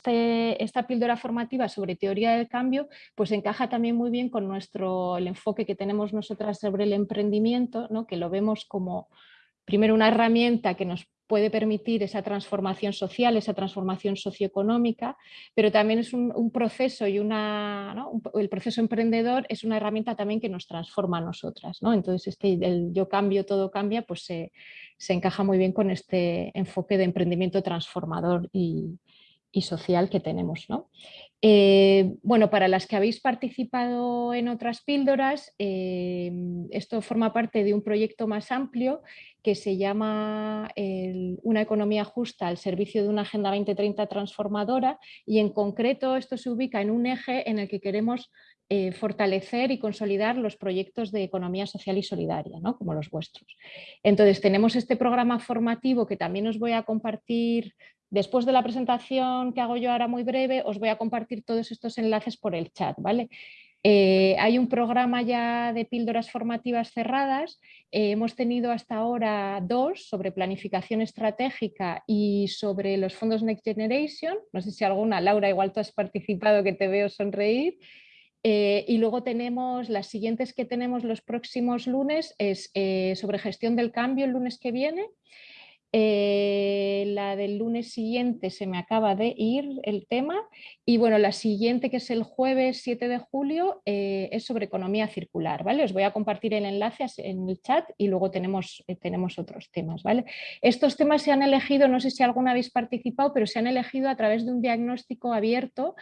este, esta píldora formativa sobre teoría del cambio pues encaja también muy bien con nuestro, el enfoque que tenemos nosotras sobre el emprendimiento, ¿no? que lo vemos como primero una herramienta que nos puede permitir esa transformación social, esa transformación socioeconómica, pero también es un, proceso y una, el proceso emprendedor es una herramienta también que nos transforma a nosotras. ¿no? Entonces este el yo cambio, todo cambia, pues se, se encaja muy bien con este enfoque de emprendimiento transformador y, y social que tenemos. ¿no? Eh, bueno, para las que habéis participado en otras píldoras, eh, esto forma parte de un proyecto más amplio que se llama Una economía justa al servicio de una Agenda 2030 transformadora y en concreto esto se ubica en un eje en el que queremos eh, fortalecer y consolidar los proyectos de economía social y solidaria, ¿no? como los vuestros. Entonces tenemos este programa formativo que también os voy a compartir Después de la presentación que hago yo ahora muy breve, os voy a compartir todos estos enlaces por el chat. ¿vale? Eh, hay un programa ya de píldoras formativas cerradas. Eh, hemos tenido hasta ahora dos sobre planificación estratégica y sobre los fondos Next Generation. No sé si alguna, Laura, igual tú has participado que te veo sonreír. Eh, y luego tenemos las siguientes que tenemos los próximos lunes, es sobre gestión del cambio el lunes que viene. Eh, la del lunes siguiente se me acaba de ir el tema y bueno, la siguiente que es el jueves 7 de julio eh, es sobre economía circular, ¿vale? Os voy a compartir el enlace en el chat y luego tenemos, eh, tenemos otros temas, ¿vale? Estos temas se han elegido, no sé si alguna habéis participado, pero se han elegido a través de un diagnóstico abierto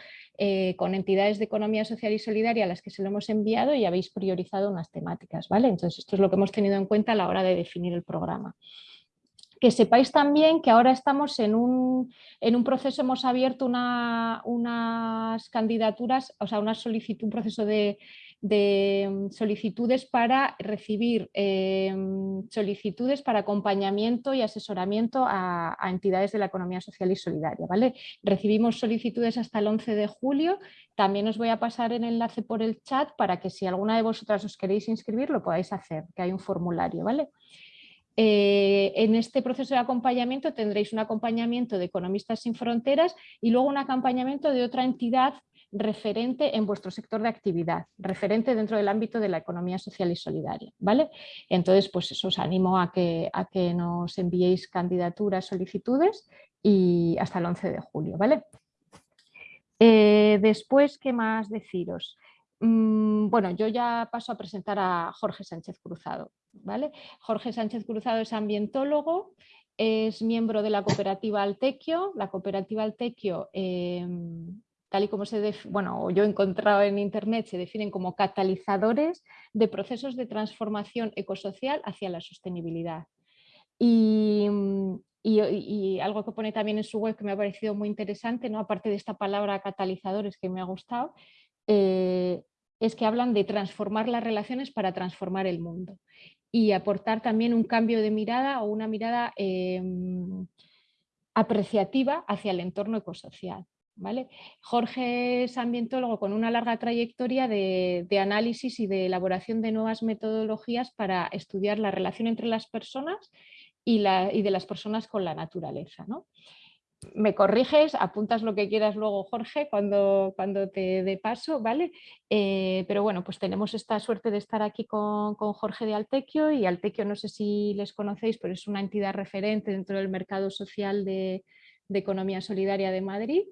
con entidades de economía social y solidaria a las que se lo hemos enviado y habéis priorizado unas temáticas, ¿vale? Entonces esto es lo que hemos tenido en cuenta a la hora de definir el programa. Que sepáis también que ahora estamos en un, en un proceso, hemos abierto unas candidaturas, o sea, una solicitud, un proceso de, mm, solicitudes para recibir em, solicitudes para acompañamiento y asesoramiento a, entidades de la economía social y solidaria. ¿vale? Recibimos solicitudes hasta el 11 de julio, también os voy a pasar el enlace por el chat para que si alguna de vosotras os queréis inscribir lo podáis hacer, que hay un formulario. ¿vale? Eh, en este proceso de acompañamiento tendréis un acompañamiento de Economistas sin Fronteras y luego un acompañamiento de otra entidad referente en vuestro sector de actividad, referente dentro del ámbito de la economía social y solidaria. ¿vale? Entonces, pues eso os animo a que, a que nos enviéis candidaturas, solicitudes y hasta el 11 de julio. ¿vale? Eh, después, ¿qué más deciros? Mm, bueno, yo ya paso a presentar a Jorge Sánchez Cruzado. ¿vale? Jorge Sánchez Cruzado es ambientólogo, es miembro de la cooperativa Altequio. La cooperativa Altequio, em, tal y como se bueno, yo he encontrado en internet, se definen como catalizadores de procesos de transformación ecosocial hacia la sostenibilidad. Y, algo que pone también en su web que me ha parecido muy interesante, ¿no? aparte de esta palabra catalizadores que me ha gustado, eh, es que hablan de transformar las relaciones para transformar el mundo y aportar también un cambio de mirada o una mirada em, apreciativa hacia el entorno ecosocial. ¿vale? Jorge es ambientólogo con una larga trayectoria de, análisis y de elaboración de nuevas metodologías para estudiar la relación entre las personas y, la, y de las personas con la naturaleza. ¿no? Me corriges, apuntas lo que quieras luego, Jorge, cuando, cuando te dé paso, ¿vale? Eh, pero bueno, pues tenemos esta suerte de estar aquí con, Jorge de Altequio y Altequio no sé si les conocéis, pero es una entidad referente dentro del mercado social de, economía solidaria de Madrid.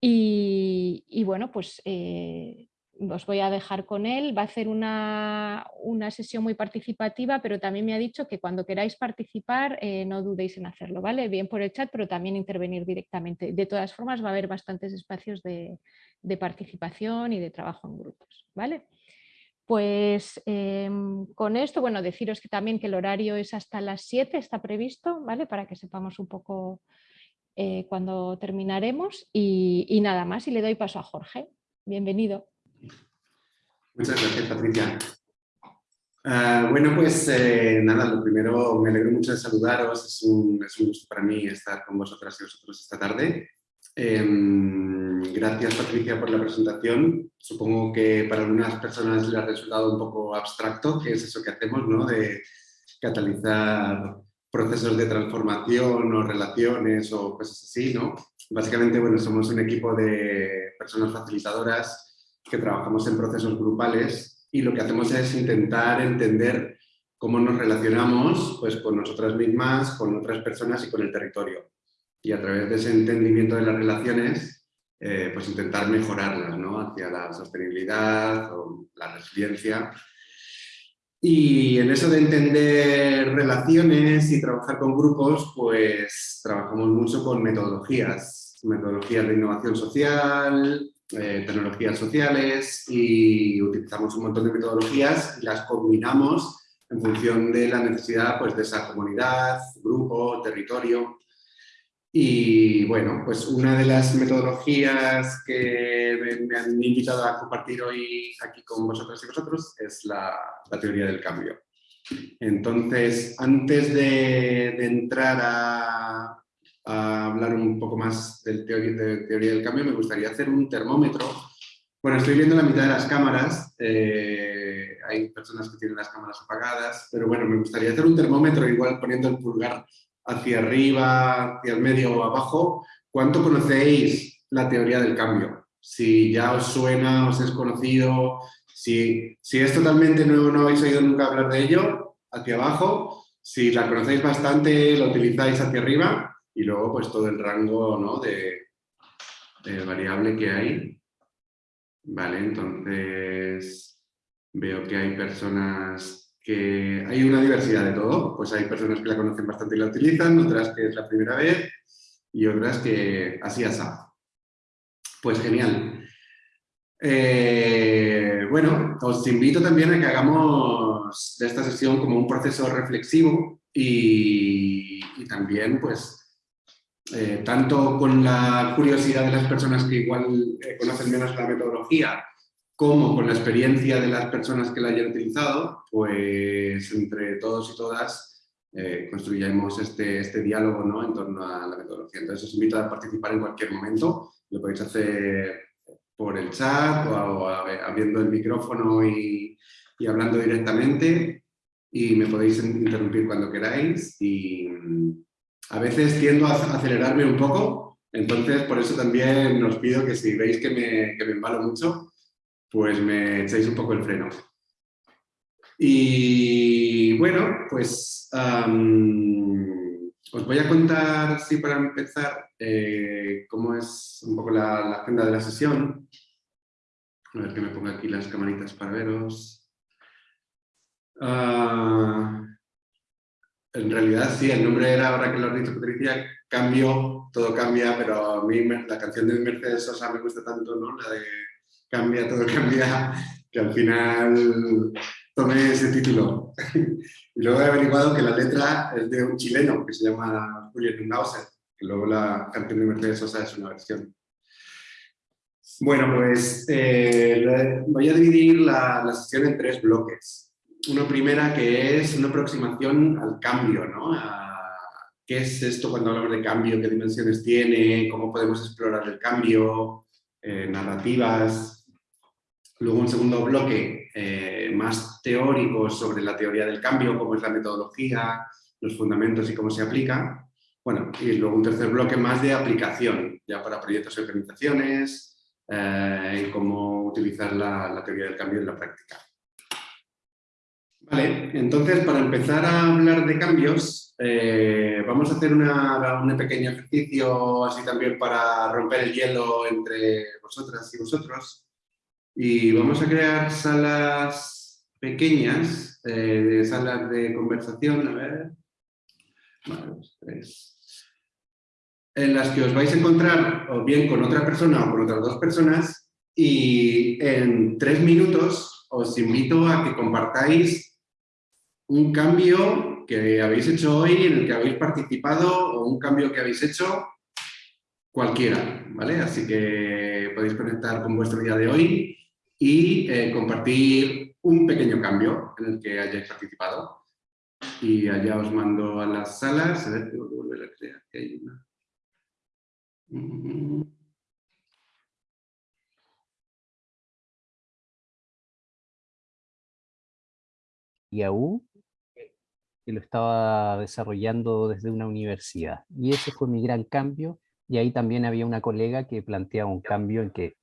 Y, bueno, pues eh, os voy a dejar con él, va a hacer una, sesión muy participativa, pero también me ha dicho que cuando queráis participar eh, no dudéis en hacerlo, ¿vale? Bien por el chat, pero también intervenir directamente. De todas formas va a haber bastantes espacios de, participación y de trabajo en grupos, ¿vale? Pues em, con esto, bueno, deciros que también que el horario es hasta las 7, está previsto, ¿vale? Para que sepamos un poco eh, cuando terminaremos y, y nada más y le doy paso a Jorge. Bienvenido. Muchas gracias, Patricia. Ah, bueno, pues eh, nada, lo primero, me alegro mucho de saludaros, es un, es un, gusto para mí estar con vosotras y vosotros esta tarde. Em, gracias, Patricia, por la presentación. Supongo que para algunas personas le ha resultado un poco abstracto, que es eso que hacemos, ¿no? De catalizar procesos de transformación o relaciones o cosas así, ¿no? Básicamente, bueno, somos un equipo de personas facilitadoras que trabajamos en procesos grupales y lo que hacemos es intentar entender cómo nos relacionamos pues, con nosotras mismas, con otras personas y con el territorio. Y a través de ese entendimiento de las relaciones, eh, pues intentar mejorarlas ¿no? hacia la sostenibilidad o la resiliencia. Y en eso de entender relaciones y trabajar con grupos, pues trabajamos mucho con metodologías, metodologías de innovación social, eh, tecnologías sociales y utilizamos un montón de metodologías y las combinamos en función de la necesidad pues, de esa comunidad, grupo, territorio. Y bueno, pues una de las metodologías que me han invitado a compartir hoy aquí con vosotros y vosotros es la, teoría del cambio. Entonces, antes de, entrar a, hablar un poco más del teoría, de teoría del cambio, me gustaría hacer un termómetro. Bueno, estoy viendo la mitad de las cámaras, eh, hay personas que tienen las cámaras apagadas, pero bueno, me gustaría hacer un termómetro igual poniendo el pulgar hacia arriba, hacia el medio o abajo, ¿cuánto conocéis la teoría del cambio? Si ya os suena, os es conocido, si, si es totalmente nuevo, no habéis oído nunca hablar de ello, hacia abajo, si la conocéis bastante, lo utilizáis hacia arriba y luego pues todo el rango ¿no? de, variable que hay. Vale, entonces veo que hay personas que hay una diversidad de todo, pues hay personas que la conocen bastante y la utilizan, otras que es la primera vez y otras que así asá. Pues genial. Eh, bueno, os invito también a que hagamos de esta sesión como un proceso reflexivo y, también pues eh, tanto con la curiosidad de las personas que igual eh, conocen menos la metodología como con la experiencia de las personas que la hayan utilizado, pues entre todos y todas eh, construyamos este, este diálogo ¿no? en torno a la metodología. Entonces os invito a participar en cualquier momento, lo podéis hacer por el chat o, abriendo el micrófono y, y, hablando directamente y me podéis interrumpir cuando queráis y a veces tiendo a acelerarme un poco, entonces por eso también os pido que si veis que me, embalo mucho, pues me echáis un poco el freno. Y bueno, pues os voy a contar, sí, para empezar, eh, cómo es un poco la, agenda de la sesión. A ver que me ponga aquí las camaritas para veros. Ah, en realidad sí, el nombre era, ahora que lo has dicho Patricia, Cambio, todo cambia, pero a mí la canción de Mercedes Sosa me gusta tanto, ¿no? La de cambia, todo cambia, que al final tomé ese título. y luego he averiguado que la letra es de un chileno que se llama Julio Nunauser, que luego la canción de Mercedes Sosa es una versión. Bueno, pues eh, voy a dividir la, la, sesión en tres bloques. Una primera que es una aproximación al cambio, ¿no? ¿Qué es esto cuando hablamos de cambio? ¿Qué dimensiones tiene? ¿Cómo podemos explorar el cambio? Eh, narrativas, Luego un segundo bloque eh, más teórico sobre la teoría del cambio, cómo es la metodología, los fundamentos y cómo se aplica. Bueno, y luego un tercer bloque más de aplicación, ya para proyectos y organizaciones, eh, y cómo utilizar la, teoría del cambio en la práctica. Vale, entonces para empezar a hablar de cambios, eh, vamos a hacer un pequeño ejercicio así también para romper el hielo entre vosotras y vosotros. Y vamos a crear salas pequeñas, eh, salas de conversación, a ver, en las que os vais a encontrar o bien con otra persona o con otras dos personas y en tres minutos os invito a que compartáis un cambio que habéis hecho hoy, en el que habéis participado o un cambio que habéis hecho cualquiera, ¿vale? Así que podéis conectar con vuestro día de hoy y eh, compartir un pequeño cambio en el que hayáis participado. Y allá os mando a las salas, a ver, tengo que volver a crear, que hay una. IAU, que lo estaba desarrollando desde una universidad. Y ese fue mi gran cambio y ahí también había una colega que planteaba un cambio en que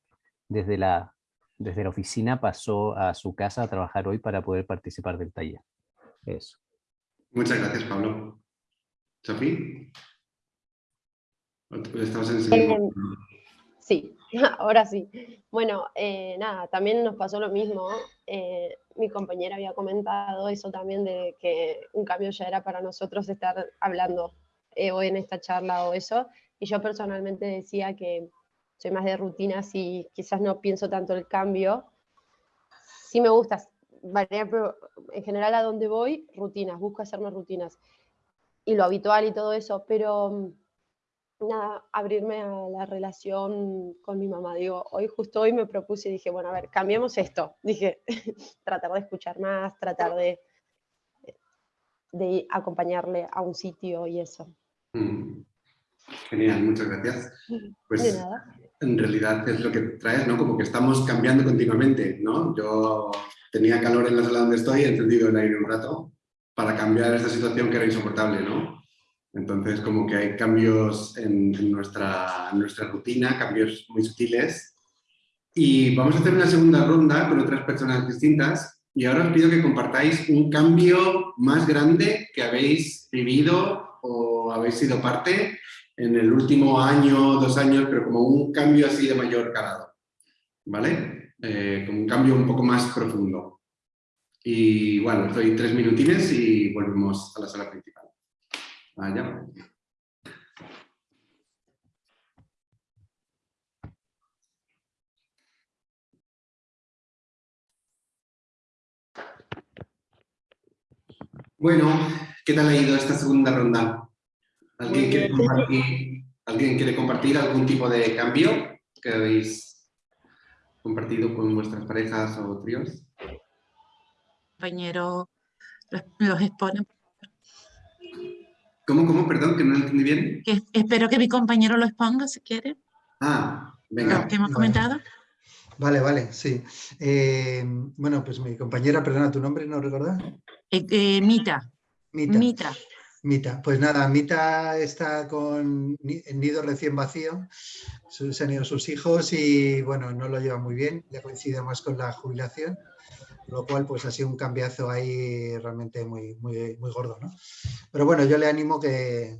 desde la, desde la oficina pasó a su casa a trabajar hoy para poder participar del taller. Eso. Muchas gracias, Pablo. ¿Sofía? Estamos en mismo... Sí, ahora sí. Bueno, eh, nada, también nos pasó lo mismo. Eh, mi compañera había comentado eso también de que un cambio ya era para nosotros estar hablando eh, en esta charla o eso. Y yo personalmente decía que soy más de rutinas y quizás no pienso tanto el cambio. Sí me gusta pero en general a donde voy, rutinas, busco hacerme rutinas. Y lo habitual y todo eso, pero nada, abrirme a la relación con mi mamá. Digo, hoy, justo hoy me propuse y dije, bueno, a ver, cambiemos esto. Dije, tratar de escuchar más, tratar de, de acompañarle a un sitio y eso. Mm. Genial, muchas gracias. Pues de nada. en realidad es lo que traes, ¿no? Como que estamos cambiando continuamente, ¿no? Yo tenía calor en la sala donde estoy, he encendido el aire un rato para cambiar esta situación que era insoportable, ¿no? Entonces, como que hay cambios en, nuestra, nuestra rutina, cambios muy sutiles. Y vamos a hacer una segunda ronda con otras personas distintas. Y ahora os pido que compartáis un cambio más grande que habéis vivido o habéis sido parte en el último año, dos años, pero como un cambio así de mayor calado. ¿Vale? Eh, como un cambio un poco más profundo. Y bueno, estoy tres minutines y volvemos a la sala principal. Vaya. Bueno, ¿qué tal ha ido esta segunda ronda? ¿Alguien quiere, compartir, ¿Alguien quiere compartir algún tipo de cambio que habéis compartido con vuestras parejas o tríos? Compañero los expone ¿Cómo, cómo? Perdón, que no lo entendí bien. espero que mi compañero lo exponga, si quiere. Ah, venga. Lo que hemos comentado. Vale, vale, sí. Eh, bueno, pues mi compañera, perdona, ¿tu nombre no recordás? Eh, eh, Mita. Mita. Mita. Mita. Pues nada, Mita está con el nido recién vacío, se han ido sus hijos y bueno, no lo lleva muy bien, ya coincide más con la jubilación lo cual pues ha sido un cambiazo ahí realmente muy, muy, muy gordo. ¿no? Pero bueno, yo le animo que,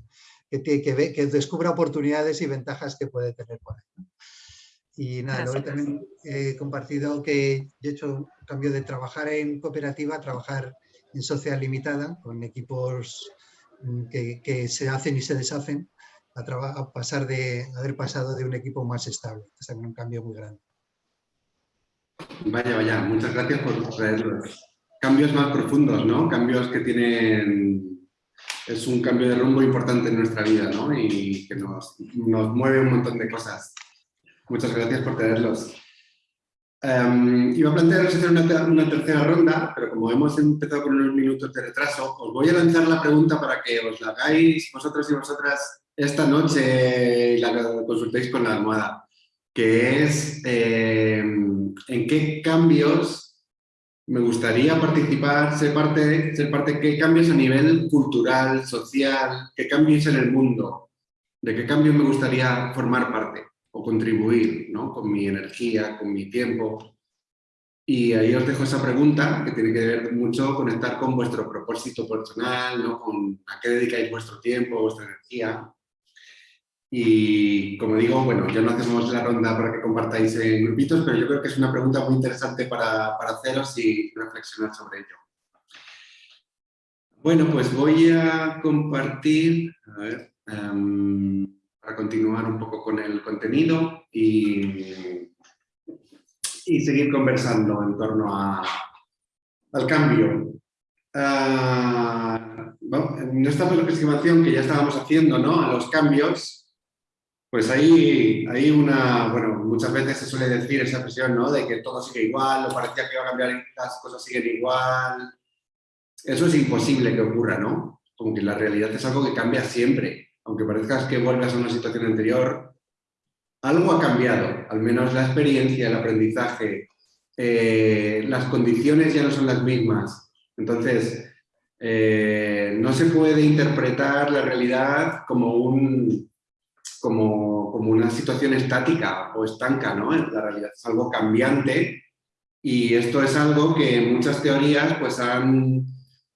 que, que, que descubra oportunidades y ventajas que puede tener por ahí. Y nada, luego también he compartido que he hecho un cambio de trabajar en cooperativa a trabajar en social limitada, con equipos mm, que, que se hacen y se deshacen, a, a, pasar de haber pasado de un equipo más estable. Es también un cambio muy grande. Vaya, vaya, muchas gracias por traerlos. Cambios más profundos, ¿no? Cambios que tienen... Es un cambio de rumbo importante en nuestra vida, ¿no? Y que nos, nos mueve un montón de cosas. Muchas gracias por traerlos. Um, iba a plantearos hacer una, una, tercera ronda, pero como hemos empezado con unos minutos de retraso, os voy a lanzar la pregunta para que os la hagáis vosotros y vosotras esta noche y la consultéis con la almohada, que es... Eh, en qué cambios me gustaría participar, ser parte, ser parte, qué cambios a nivel cultural, social, qué cambios en el mundo, de qué cambios me gustaría formar parte o contribuir, ¿no? Con mi energía, con mi tiempo. Y ahí os dejo esa pregunta que tiene que ver mucho con estar con vuestro propósito personal, ¿no? Con a qué dedicáis vuestro tiempo, vuestra energía. Y como digo, bueno, ya no hacemos la ronda para que compartáis en grupitos, pero yo creo que es una pregunta muy interesante para, para haceros y reflexionar sobre ello. Bueno, pues voy a compartir, a um, para continuar un poco con el contenido y, y seguir conversando en torno a, al cambio. Uh, bueno, en esta aproximación que ya estábamos haciendo ¿no? a los cambios, pues hay, hay una, bueno, muchas veces se suele decir esa expresión, ¿no? De que todo sigue igual, o parecía que iba a cambiar las cosas siguen igual. Eso es imposible que ocurra, ¿no? Como que la realidad es algo que cambia siempre. Aunque parezcas que vuelvas a una situación anterior, algo ha cambiado. Al menos la experiencia, el aprendizaje, eh, las condiciones ya no son las mismas. Entonces, eh, no se puede interpretar la realidad como un como como una situación estática o estanca, ¿no? La realidad es algo cambiante y esto es algo que muchas teorías pues han,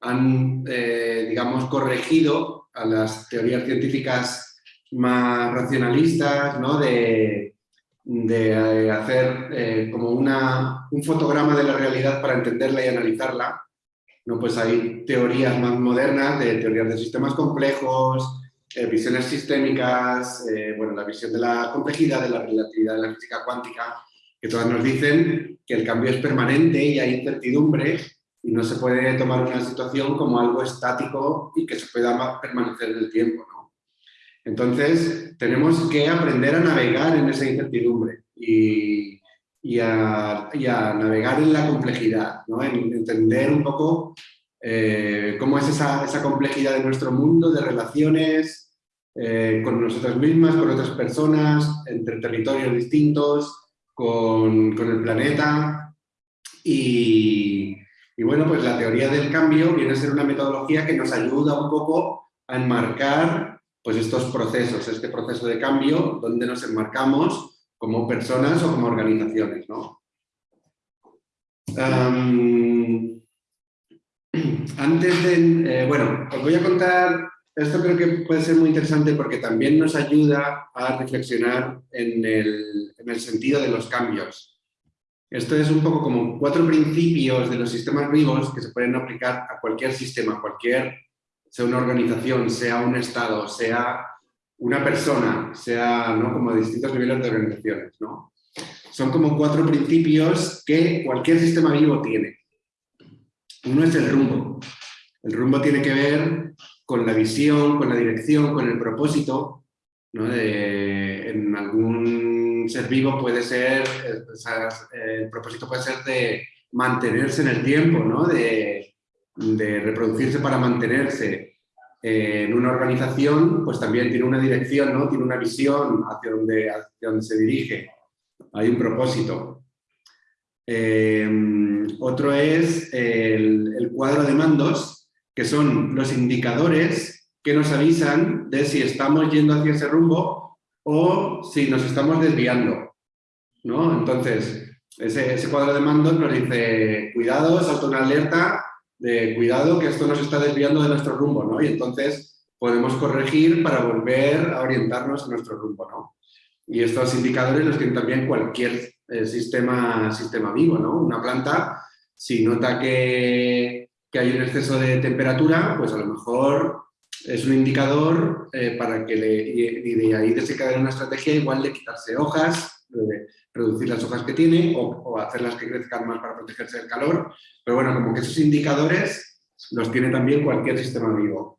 han eh, digamos, corregido a las teorías científicas más racionalistas, ¿no? De, de eh, hacer eh, como una, un fotograma de la realidad para entenderla y analizarla. ¿no? Pues hay teorías más modernas, de teorías de sistemas complejos, visiones sistémicas, bueno, la visión de la complejidad, de la relatividad de la física cuántica, que todas nos dicen que el cambio es permanente y hay incertidumbre y no se puede tomar una situación como algo estático y que se pueda permanecer en el tiempo. ¿no? Entonces, tenemos que aprender a navegar en esa incertidumbre y, y, a, navegar en la complejidad, ¿no? en entender un poco eh, cómo es esa, esa, complejidad de nuestro mundo, de relaciones eh, con nosotras mismas, con otras personas, entre territorios distintos, con, con el planeta y, y, bueno, pues la teoría del cambio viene a ser una metodología que nos ayuda un poco a enmarcar pues estos procesos, este proceso de cambio donde nos enmarcamos como personas o como organizaciones, ¿no? Antes de, eh, bueno, os voy a contar esto creo que puede ser muy interesante porque también nos ayuda a reflexionar en el, en el, sentido de los cambios. Esto es un poco como cuatro principios de los sistemas vivos que se pueden aplicar a cualquier sistema, cualquier, sea una organización, sea un estado, sea una persona, sea ¿no? como distintos niveles de organizaciones. ¿no? Son como cuatro principios que cualquier sistema vivo tiene. Uno es el rumbo. El rumbo tiene que ver con la visión, con la dirección, con el propósito. ¿no? en algún ser vivo puede ser, el propósito puede ser de mantenerse en el tiempo, ¿no? de, de reproducirse para mantenerse. en una organización, pues también tiene una dirección, ¿no? tiene una visión hacia donde, hacia donde se dirige. Hay un propósito. Eh, otro es el, cuadro de mandos, que son los indicadores que nos avisan de si estamos yendo hacia ese rumbo o si nos estamos desviando. ¿no? Entonces, ese, cuadro de mandos nos dice, cuidado, salta una alerta de cuidado que esto nos está desviando de nuestro rumbo, ¿no? Y entonces podemos corregir para volver a orientarnos a nuestro rumbo, ¿no? Y estos indicadores los tiene también cualquier eh, sistema, sistema vivo, ¿no? Una planta, si nota que que hay un exceso de temperatura, pues a lo mejor es un indicador eh, para que le, y, de ahí desencadena una estrategia igual de quitarse hojas, de reducir las hojas que tiene o, hacerlas que crezcan más para protegerse del calor. Pero bueno, como que esos indicadores los tiene también cualquier sistema vivo.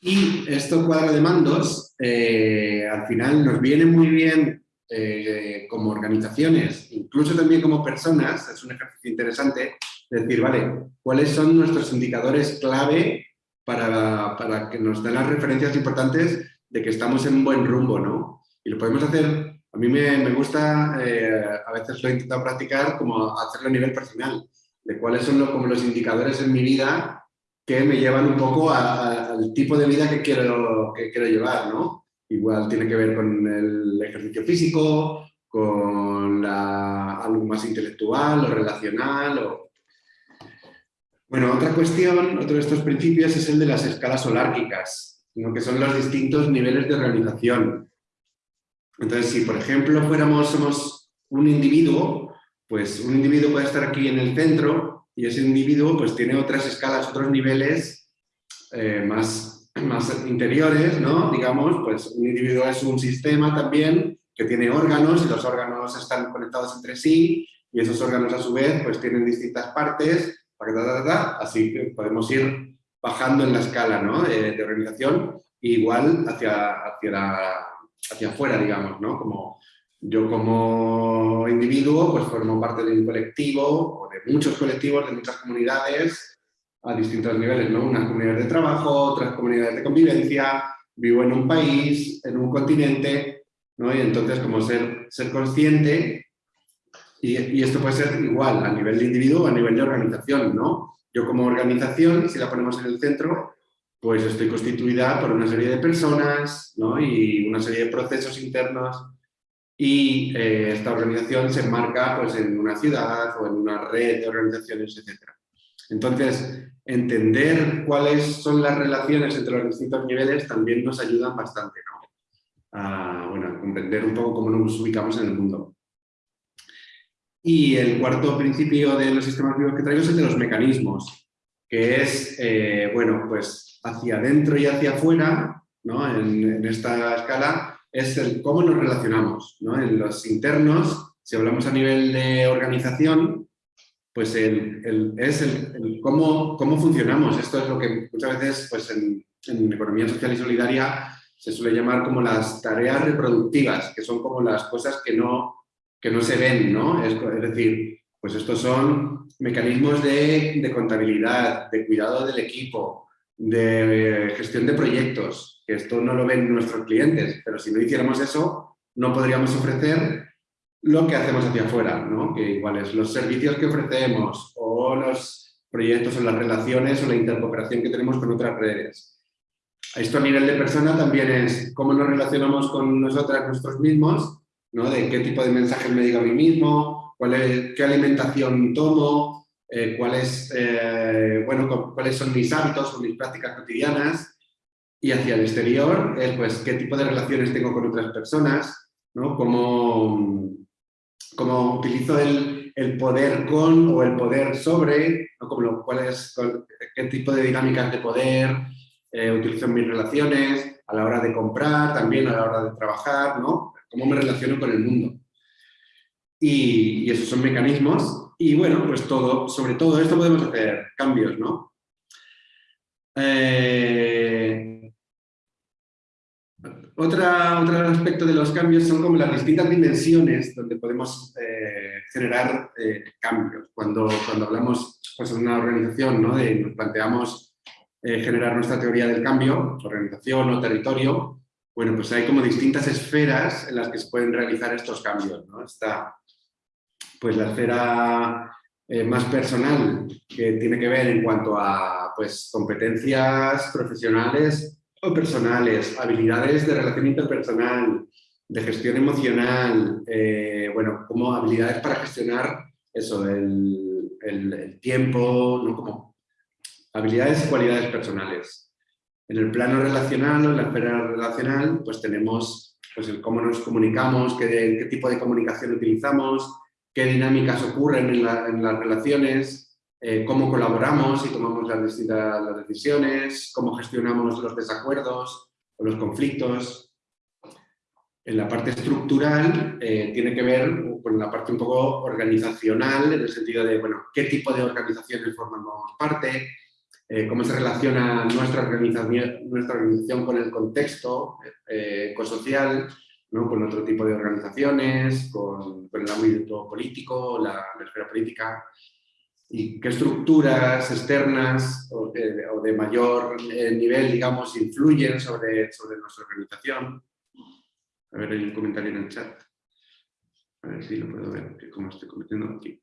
Y esto cuadro de mandos eh, al final nos viene muy bien eh, como organizaciones, incluso también como personas, es un ejercicio interesante, decir, vale, ¿cuáles son nuestros indicadores clave para, para, que nos den las referencias importantes de que estamos en buen rumbo, ¿no? Y lo podemos hacer, a mí me, me gusta, eh, a veces lo he intentado practicar, como hacerlo a nivel personal, de cuáles son los, como los indicadores en mi vida que me llevan un poco al tipo de vida que quiero, que quiero llevar, ¿no? Igual tiene que ver con el ejercicio físico, con la, algo más intelectual o relacional. O... Bueno, otra cuestión, otro de estos principios es el de las escalas holárquicas, que son los distintos niveles de organización. Entonces, si por ejemplo fuéramos, somos un individuo, pues un individuo puede estar aquí en el centro y ese individuo pues tiene otras escalas, otros niveles eh, más más interiores, ¿no? Digamos, pues un individuo es un sistema también que tiene órganos y los órganos están conectados entre sí y esos órganos a su vez pues tienen distintas partes, así que podemos ir bajando en la escala ¿no? de, organización igual hacia, hacia, hacia afuera, digamos, ¿no? Como yo como individuo pues formo parte de un colectivo de muchos colectivos, de muchas comunidades a distintos niveles, ¿no? Unas comunidades de trabajo, otras comunidades de convivencia, vivo en un país, en un continente, ¿no? Y entonces como ser, ser consciente, y, y, esto puede ser igual a nivel de individuo a nivel de organización, ¿no? Yo como organización, si la ponemos en el centro, pues estoy constituida por una serie de personas ¿no? y una serie de procesos internos y eh, esta organización se enmarca pues, en una ciudad o en una red de organizaciones, etc. Entonces, entender cuáles son las relaciones entre los distintos niveles también nos ayudan bastante ¿no? a, bueno, comprender un poco cómo nos ubicamos en el mundo. Y el cuarto principio de los sistemas vivos que traigo es el de los mecanismos, que es, eh, bueno, pues hacia adentro y hacia afuera, ¿no? en, esta escala, es el cómo nos relacionamos. ¿no? En los internos, si hablamos a nivel de organización, pues el, es el, cómo, cómo, funcionamos. Esto es lo que muchas veces pues en, en economía social y solidaria se suele llamar como las tareas reproductivas, que son como las cosas que no que no se ven, ¿no? Es, decir, pues estos son mecanismos de, contabilidad, de cuidado del equipo, de gestión de proyectos, esto no lo ven nuestros clientes, pero si no hiciéramos eso, no podríamos ofrecer lo que hacemos hacia afuera, ¿no? Que igual es los servicios que ofrecemos o los proyectos o las relaciones o la intercooperación que tenemos con otras redes. Esto a nivel de persona también es cómo nos relacionamos con nosotras, nosotros mismos, de qué tipo de mensajes me digo a mí mismo, cuál es, qué alimentación tomo, eh, cuáles, eh, bueno, cuáles son mis hábitos o mis prácticas cotidianas. Y hacia el exterior es pues qué tipo de relaciones tengo con otras personas, ¿no? cómo, cómo utilizo el, el, poder con o el poder sobre, ¿no? Como cuál es, qué tipo de dinámicas de poder eh, utilizo en mis relaciones, a la hora de comprar, también a la hora de trabajar, ¿no? cómo me relaciono con el mundo. Y, esos son mecanismos. Y bueno, pues todo, sobre todo esto podemos hacer cambios, ¿no? Eh, otra, otro aspecto de los cambios son como las distintas dimensiones donde podemos eh, generar eh, cambios. Cuando, cuando hablamos pues, en una organización, ¿no? de, nos planteamos generar nuestra teoría del cambio, organización o territorio, bueno, pues hay como distintas esferas en las que se pueden realizar estos cambios. ¿no? Está pues la esfera eh, más personal, que tiene que ver en cuanto a pues, competencias profesionales personales, habilidades de relación interpersonal, de gestión emocional, eh, bueno, como habilidades para gestionar eso, el, el tiempo, ¿no? como habilidades y cualidades personales. En el plano relacional en la esfera relacional, pues tenemos pues, el cómo nos comunicamos, qué, tipo de comunicación utilizamos, qué dinámicas ocurren en, las relaciones, eh, cómo colaboramos y tomamos las distintas las decisiones, cómo gestionamos los desacuerdos o los conflictos. En la parte estructural eh, tiene que ver con la parte un poco organizacional, en el sentido de, bueno, qué tipo de organizaciones formamos parte, eh, cómo se relaciona nuestra organización, nuestra organización con el contexto eh, ecosocial, ¿no? con otro tipo de organizaciones, con, el ámbito político, la, esfera política, y qué estructuras externas o de, mayor eh, nivel, digamos, influyen sobre, sobre nuestra organización. A ver, hay un comentario en el chat. A ver si lo puedo ver, cómo estoy cometiendo aquí.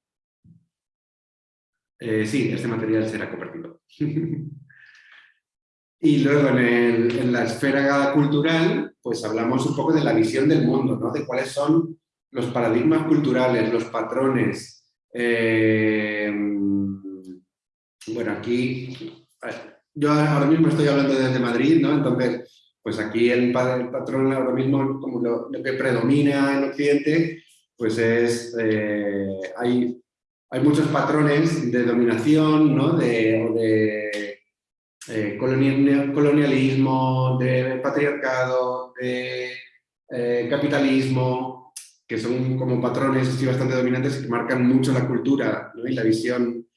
Eh, sí, este material será compartido. y luego en, la esfera cultural, pues hablamos un poco de la visión del mundo, ¿no? de cuáles son los paradigmas culturales, los patrones. Eh, bueno, aquí, yo ahora mismo estoy hablando desde Madrid, ¿no? entonces, pues aquí el, patrón ahora mismo, como lo, que predomina en Occidente, pues es, eh, hay hay muchos patrones de dominación, ¿no? de, eh, colonialismo, de patriarcado, de capitalismo, que son como patrones bastante dominantes y que marcan mucho la cultura y la visión,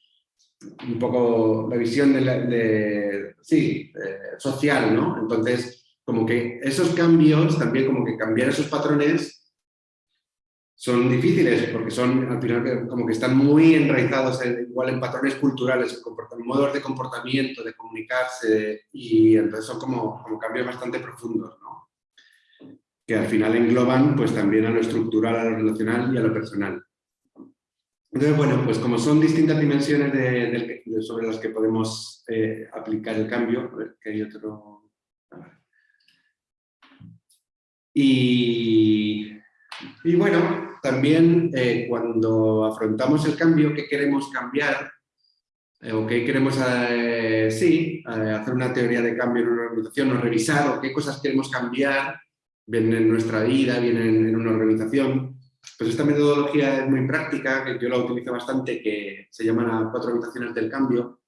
un poco la visión de, sí, social, ¿no? Entonces, como que esos cambios, también como que cambiar esos patrones son difíciles porque son, al final, como que están muy enraizados igual en patrones culturales, en modos de comportamiento, de comunicarse, y entonces son como, como cambios bastante profundos. Que al final engloban pues también a lo estructural, a lo relacional y a lo personal. Entonces, bueno, pues como son distintas dimensiones sobre las que podemos eh, aplicar el cambio, a ver, que hay otro... Y, y bueno, también eh, cuando afrontamos el cambio, ¿qué queremos cambiar? Eh, o qué queremos, sí, hacer una teoría de cambio en una organización o revisar o qué cosas queremos cambiar, bien en nuestra vida, bien en una organización. Pues esta metodología es muy práctica, que yo la utilizo bastante, que se llama las cuatro habitaciones del cambio,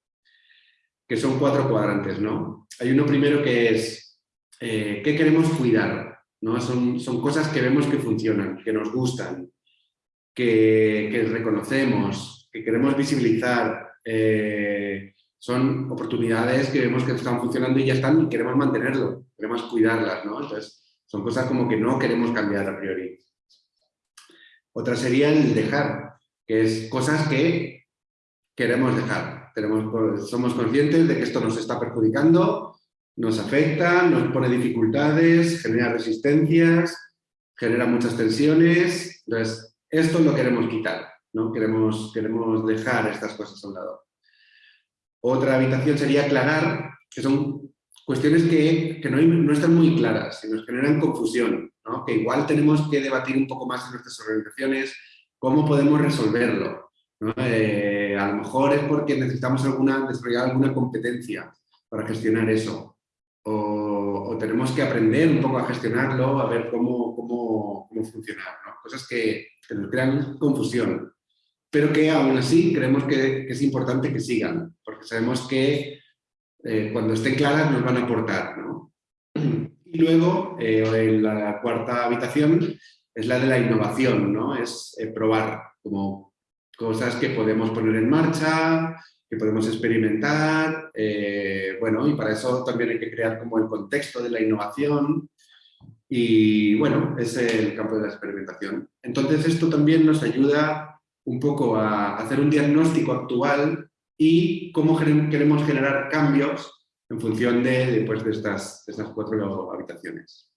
que son cuatro cuadrantes, ¿no? Hay uno primero que es, eh, ¿qué queremos cuidar? ¿no? Son, son cosas que vemos que funcionan, que nos gustan, que, que reconocemos, que queremos visibilizar, eh, son oportunidades que vemos que están funcionando y ya están y queremos mantenerlo, queremos cuidarlas, ¿no? Entonces, son cosas como que no queremos cambiar a priori. Otra sería el dejar, que es cosas que queremos dejar. Tenemos, somos conscientes de que esto nos está perjudicando, nos afecta, nos pone dificultades, genera resistencias, genera muchas tensiones. Entonces, esto lo queremos quitar, ¿no? Queremos, queremos dejar estas cosas a un lado. Otra habitación sería aclarar, que son cuestiones que, no, no, están muy claras y nos generan confusión que igual tenemos que debatir un poco más en nuestras organizaciones cómo podemos resolverlo. Eh, a lo mejor es porque necesitamos alguna, desarrollar alguna competencia para gestionar eso. O, tenemos que aprender un poco a gestionarlo, a ver cómo, cómo, cómo funcionar. Cosas que, nos crean confusión, pero que aún así creemos que, es importante que sigan, porque sabemos que eh, cuando estén claras nos van a aportar. ¿no? Y luego, eh, la cuarta habitación es la de la innovación, ¿no? Es eh, probar como cosas que podemos poner en marcha, que podemos experimentar, eh, bueno, y para eso también hay que crear como el contexto de la innovación y, bueno, es el campo de la experimentación. Entonces, esto también nos ayuda un poco a hacer un diagnóstico actual y cómo queremos generar cambios en función de, pues, de, estas, estas cuatro habitaciones.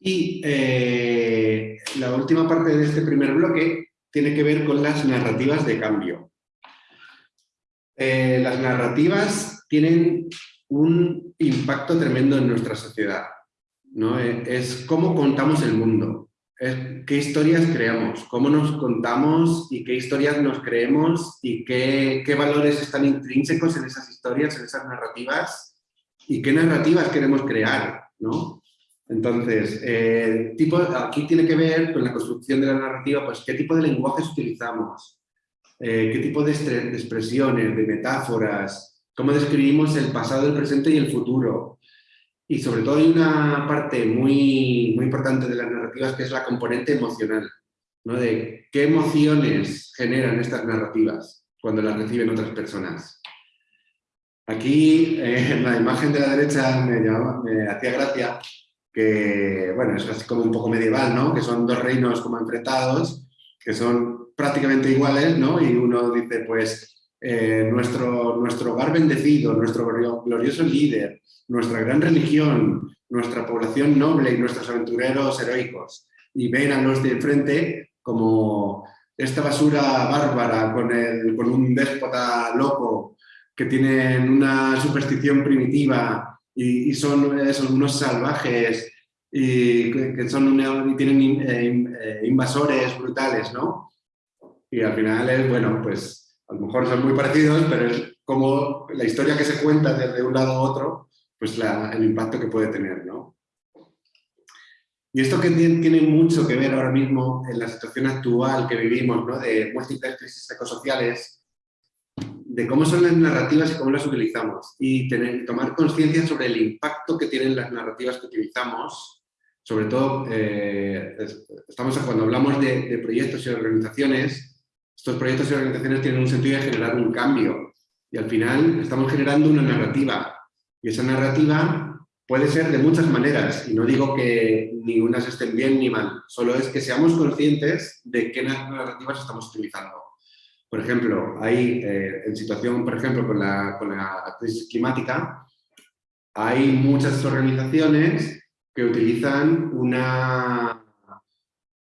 Y eh, la última parte de este primer bloque tiene que ver con las narrativas de cambio. Eh, las narrativas tienen un impacto tremendo en nuestra sociedad. ¿no? Eh, es cómo contamos el mundo qué historias creamos, cómo nos contamos y qué historias nos creemos y qué, valores están intrínsecos en esas historias, en esas narrativas y qué narrativas queremos crear, ¿no? Entonces, eh, tipo, aquí tiene que ver con la construcción de la narrativa, pues qué tipo de lenguajes utilizamos, eh, qué tipo de expresiones, de metáforas, cómo describimos el pasado, el presente y el futuro, y sobre todo hay una parte muy, muy importante de las narrativas que es la componente emocional, ¿no? de qué emociones generan estas narrativas cuando las reciben otras personas. Aquí, eh, en la imagen de la derecha me, me hacía gracia que, bueno, es así como un poco medieval, ¿no? Que son dos reinos como enfrentados, que son prácticamente iguales, ¿no? Y uno dice, pues, eh, nuestro, nuestro hogar bendecido, nuestro glorioso líder, nuestra gran religión, nuestra población noble y nuestros aventureros heroicos, y ven a los de enfrente como esta basura bárbara con, el, con un déspota loco que tienen una superstición primitiva y, son esos, unos salvajes y que son y tienen eh, eh, invasores brutales, ¿no? Y al final bueno, pues a lo mejor son muy parecidos, pero es como la historia que se cuenta desde un lado a otro pues el impacto que puede tener. ¿no? Y esto que tiene mucho que ver ahora mismo en la situación actual que vivimos, ¿no? de múltiples crisis ecosociales, de cómo son las narrativas y cómo las utilizamos. Y tener, tomar conciencia sobre el impacto que tienen las narrativas que utilizamos. Sobre todo, eh, estamos, cuando hablamos de, de proyectos y organizaciones, estos proyectos y organizaciones tienen un sentido de generar un cambio. Y al final estamos generando una narrativa y esa narrativa puede ser de muchas maneras, y no digo que ningunas estén bien ni mal, solo es que seamos conscientes de qué narrativas estamos utilizando. Por ejemplo, hay, eh, en situación, por ejemplo, con la, con la crisis climática, hay muchas organizaciones que utilizan una,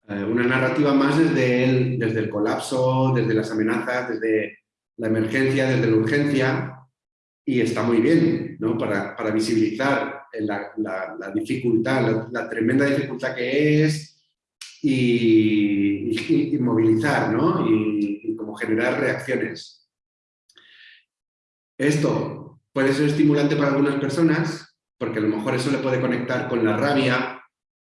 eh, una narrativa más desde el, desde el colapso, desde las amenazas, desde la emergencia, desde la urgencia, y está muy bien ¿no? para, para visibilizar la, la, dificultad, la, tremenda dificultad que es y, y, movilizar ¿no? y, y como generar reacciones. Esto puede ser estimulante para algunas personas porque a lo mejor eso le puede conectar con la rabia,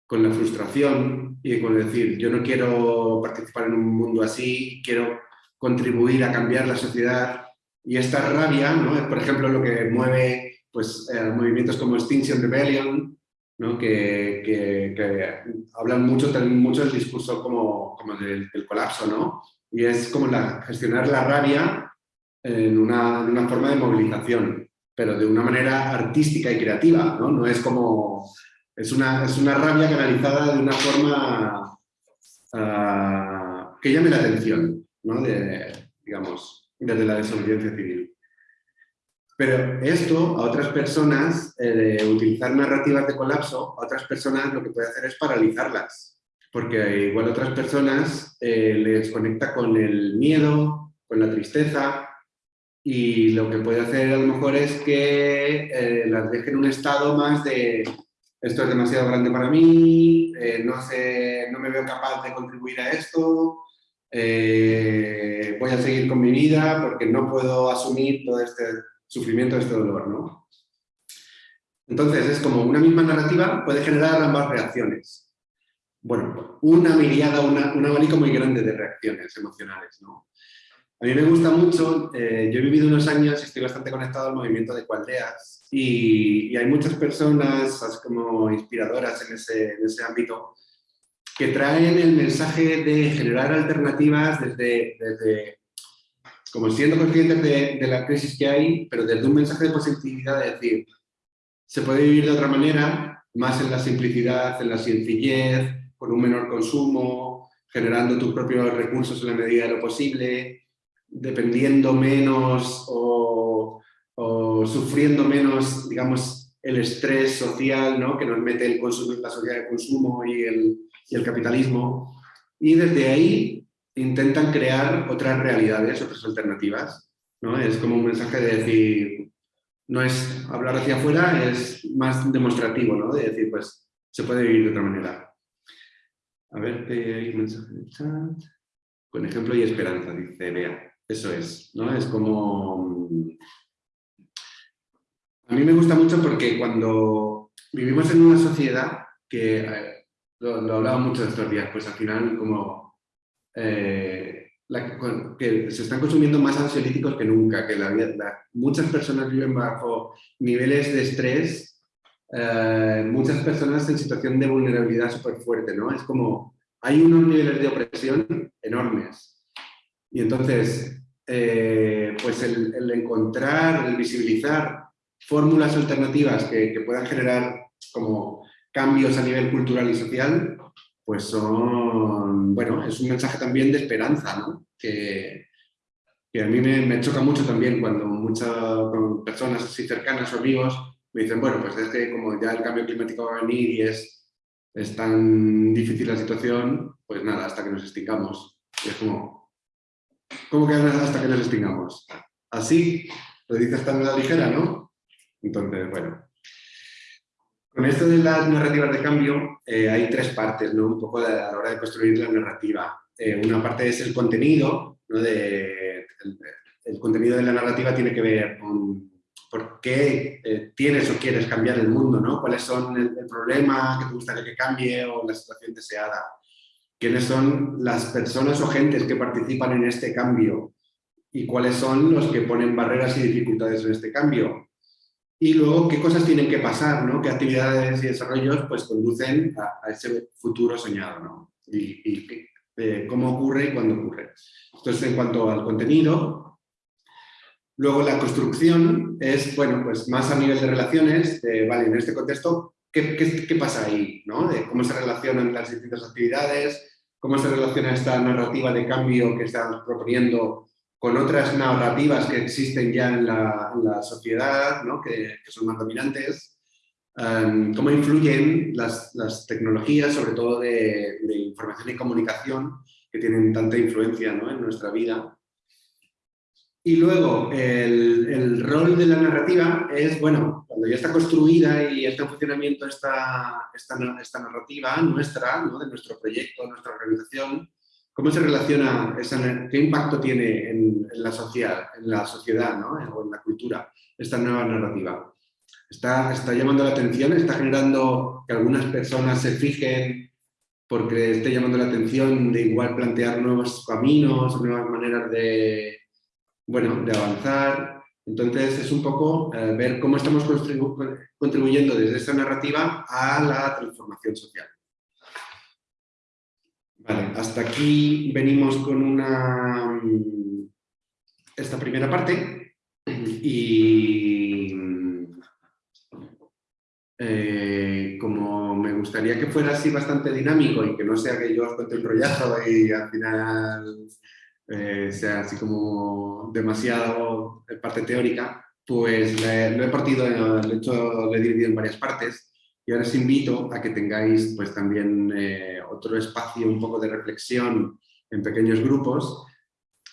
con la frustración y con decir yo no quiero participar en un mundo así, quiero contribuir a cambiar la sociedad y esta rabia, ¿no? por ejemplo lo que mueve pues, eh, movimientos como Extinction Rebellion, ¿no? que, que, hablan mucho, mucho del discurso como, como del, colapso, ¿no? y es como la, gestionar la rabia en una, en una, forma de movilización, pero de una manera artística y creativa, ¿no? No es como... Es una, es una rabia canalizada de una forma uh, que llame la atención, ¿no? Digamos, desde la desobediencia civil. Pero esto a otras personas, eh, utilizar narrativas de colapso, a otras personas lo que puede hacer es paralizarlas. Porque igual a otras personas eh, les conecta con el miedo, con la tristeza, y lo que puede hacer a lo mejor es que eh, las deje en un estado más de esto es demasiado grande para mí, no, sé, no me veo capaz de contribuir a esto, eh, voy a seguir con mi vida porque no puedo asumir todo este sufrimiento, este dolor, ¿no? Entonces, es como una misma narrativa puede generar ambas reacciones. Bueno, una mirada, un abanico muy grande de reacciones emocionales, ¿no? A mí me gusta mucho, eh, yo he vivido unos años y estoy bastante conectado al movimiento de cualdeas y, hay muchas personas como inspiradoras en ese, en ese ámbito que traen el mensaje de generar alternativas desde, desde como siendo conscientes de, de, la crisis que hay, pero desde un mensaje de positividad de decir, se puede vivir de otra manera, más en la simplicidad, en la sencillez, con un menor consumo, generando tus propios recursos en la medida de lo posible, dependiendo menos o, sufriendo menos, digamos, el estrés social ¿no? que nos mete el consumo, la sociedad de consumo y el, y el capitalismo, y desde ahí intentan crear otras realidades, otras alternativas. ¿no? Es como un mensaje de decir, no es hablar hacia afuera, es más demostrativo, ¿no? de decir, pues se puede vivir de otra manera. A ver, hay un mensaje de chat. Con ejemplo y esperanza, dice Bea. Eso es, ¿no? Es como... A mí me gusta mucho porque cuando vivimos en una sociedad que lo, lo hablaba mucho estos días, pues al final como eh, que se están consumiendo más ansiolíticos que nunca, que la, muchas personas viven bajo niveles de estrés, eh, muchas personas en situación de vulnerabilidad súper fuerte, ¿no? Es como, hay unos niveles de opresión enormes. Y entonces, eh, pues el, encontrar, el visibilizar fórmulas alternativas que, que puedan generar como cambios a nivel cultural y social, pues son, bueno, es un mensaje también de esperanza, ¿no? Que, que a mí me, me, choca mucho también cuando muchas personas así cercanas o amigos me dicen, bueno, pues es que como ya el cambio climático va a venir y es, es tan difícil la situación, pues nada, hasta que nos extingamos. Y es como, ¿cómo que hasta que nos extingamos? Así, lo dices tan a la ligera, ¿no? Entonces, bueno, con esto de las narrativas de cambio eh, hay tres partes, ¿no? Un poco a la hora de construir la narrativa. Eh, una parte es el contenido, ¿no? el, contenido de la narrativa tiene que ver con por qué eh, tienes o quieres cambiar el mundo, ¿no? Cuáles son el, el, problema que te gustaría que cambie o la situación deseada. Quiénes son las personas o gentes que participan en este cambio y cuáles son los que ponen barreras y dificultades en este cambio y luego qué cosas tienen que pasar, ¿no? qué actividades y desarrollos pues, conducen a, ese futuro soñado ¿no? y, eh, cómo ocurre y cuándo ocurre. Entonces, en cuanto al contenido, luego la construcción es, bueno, pues más a nivel de relaciones, vale, en este contexto, ¿qué, qué, pasa ahí? ¿no? Cómo se relacionan las distintas actividades, cómo se relaciona esta narrativa de cambio que estamos proponiendo con otras narrativas que existen ya en la, sociedad, ¿no? que, que, son más dominantes, em, cómo influyen las, las, tecnologías, sobre todo de, de, información y comunicación, que tienen tanta influencia ¿no? en nuestra vida. Y luego, el, el, rol de la narrativa es, bueno, cuando ya está construida y está en funcionamiento esta, esta, narrativa nuestra, de nuestro proyecto, nuestra organización, ¿cómo se relaciona, qué impacto tiene en, la sociedad, en la sociedad ¿no? o en la cultura esta nueva narrativa? Está, está llamando la atención, está generando que algunas personas se fijen porque esté llamando la atención de igual plantear nuevos caminos, nuevas maneras de, bueno, de avanzar. Entonces es un poco eh, ver cómo estamos contribuyendo desde esa narrativa a la transformación social. Vale, hasta aquí venimos con una, esta primera parte y eh, como me gustaría que fuera así bastante dinámico y que no sea que yo os cuente un rollazo y al final eh, sea así como demasiado parte teórica, pues lo he partido, lo he, hecho, lo he dividido en varias partes y ahora os invito a que tengáis pues también eh, otro espacio un poco de reflexión en pequeños grupos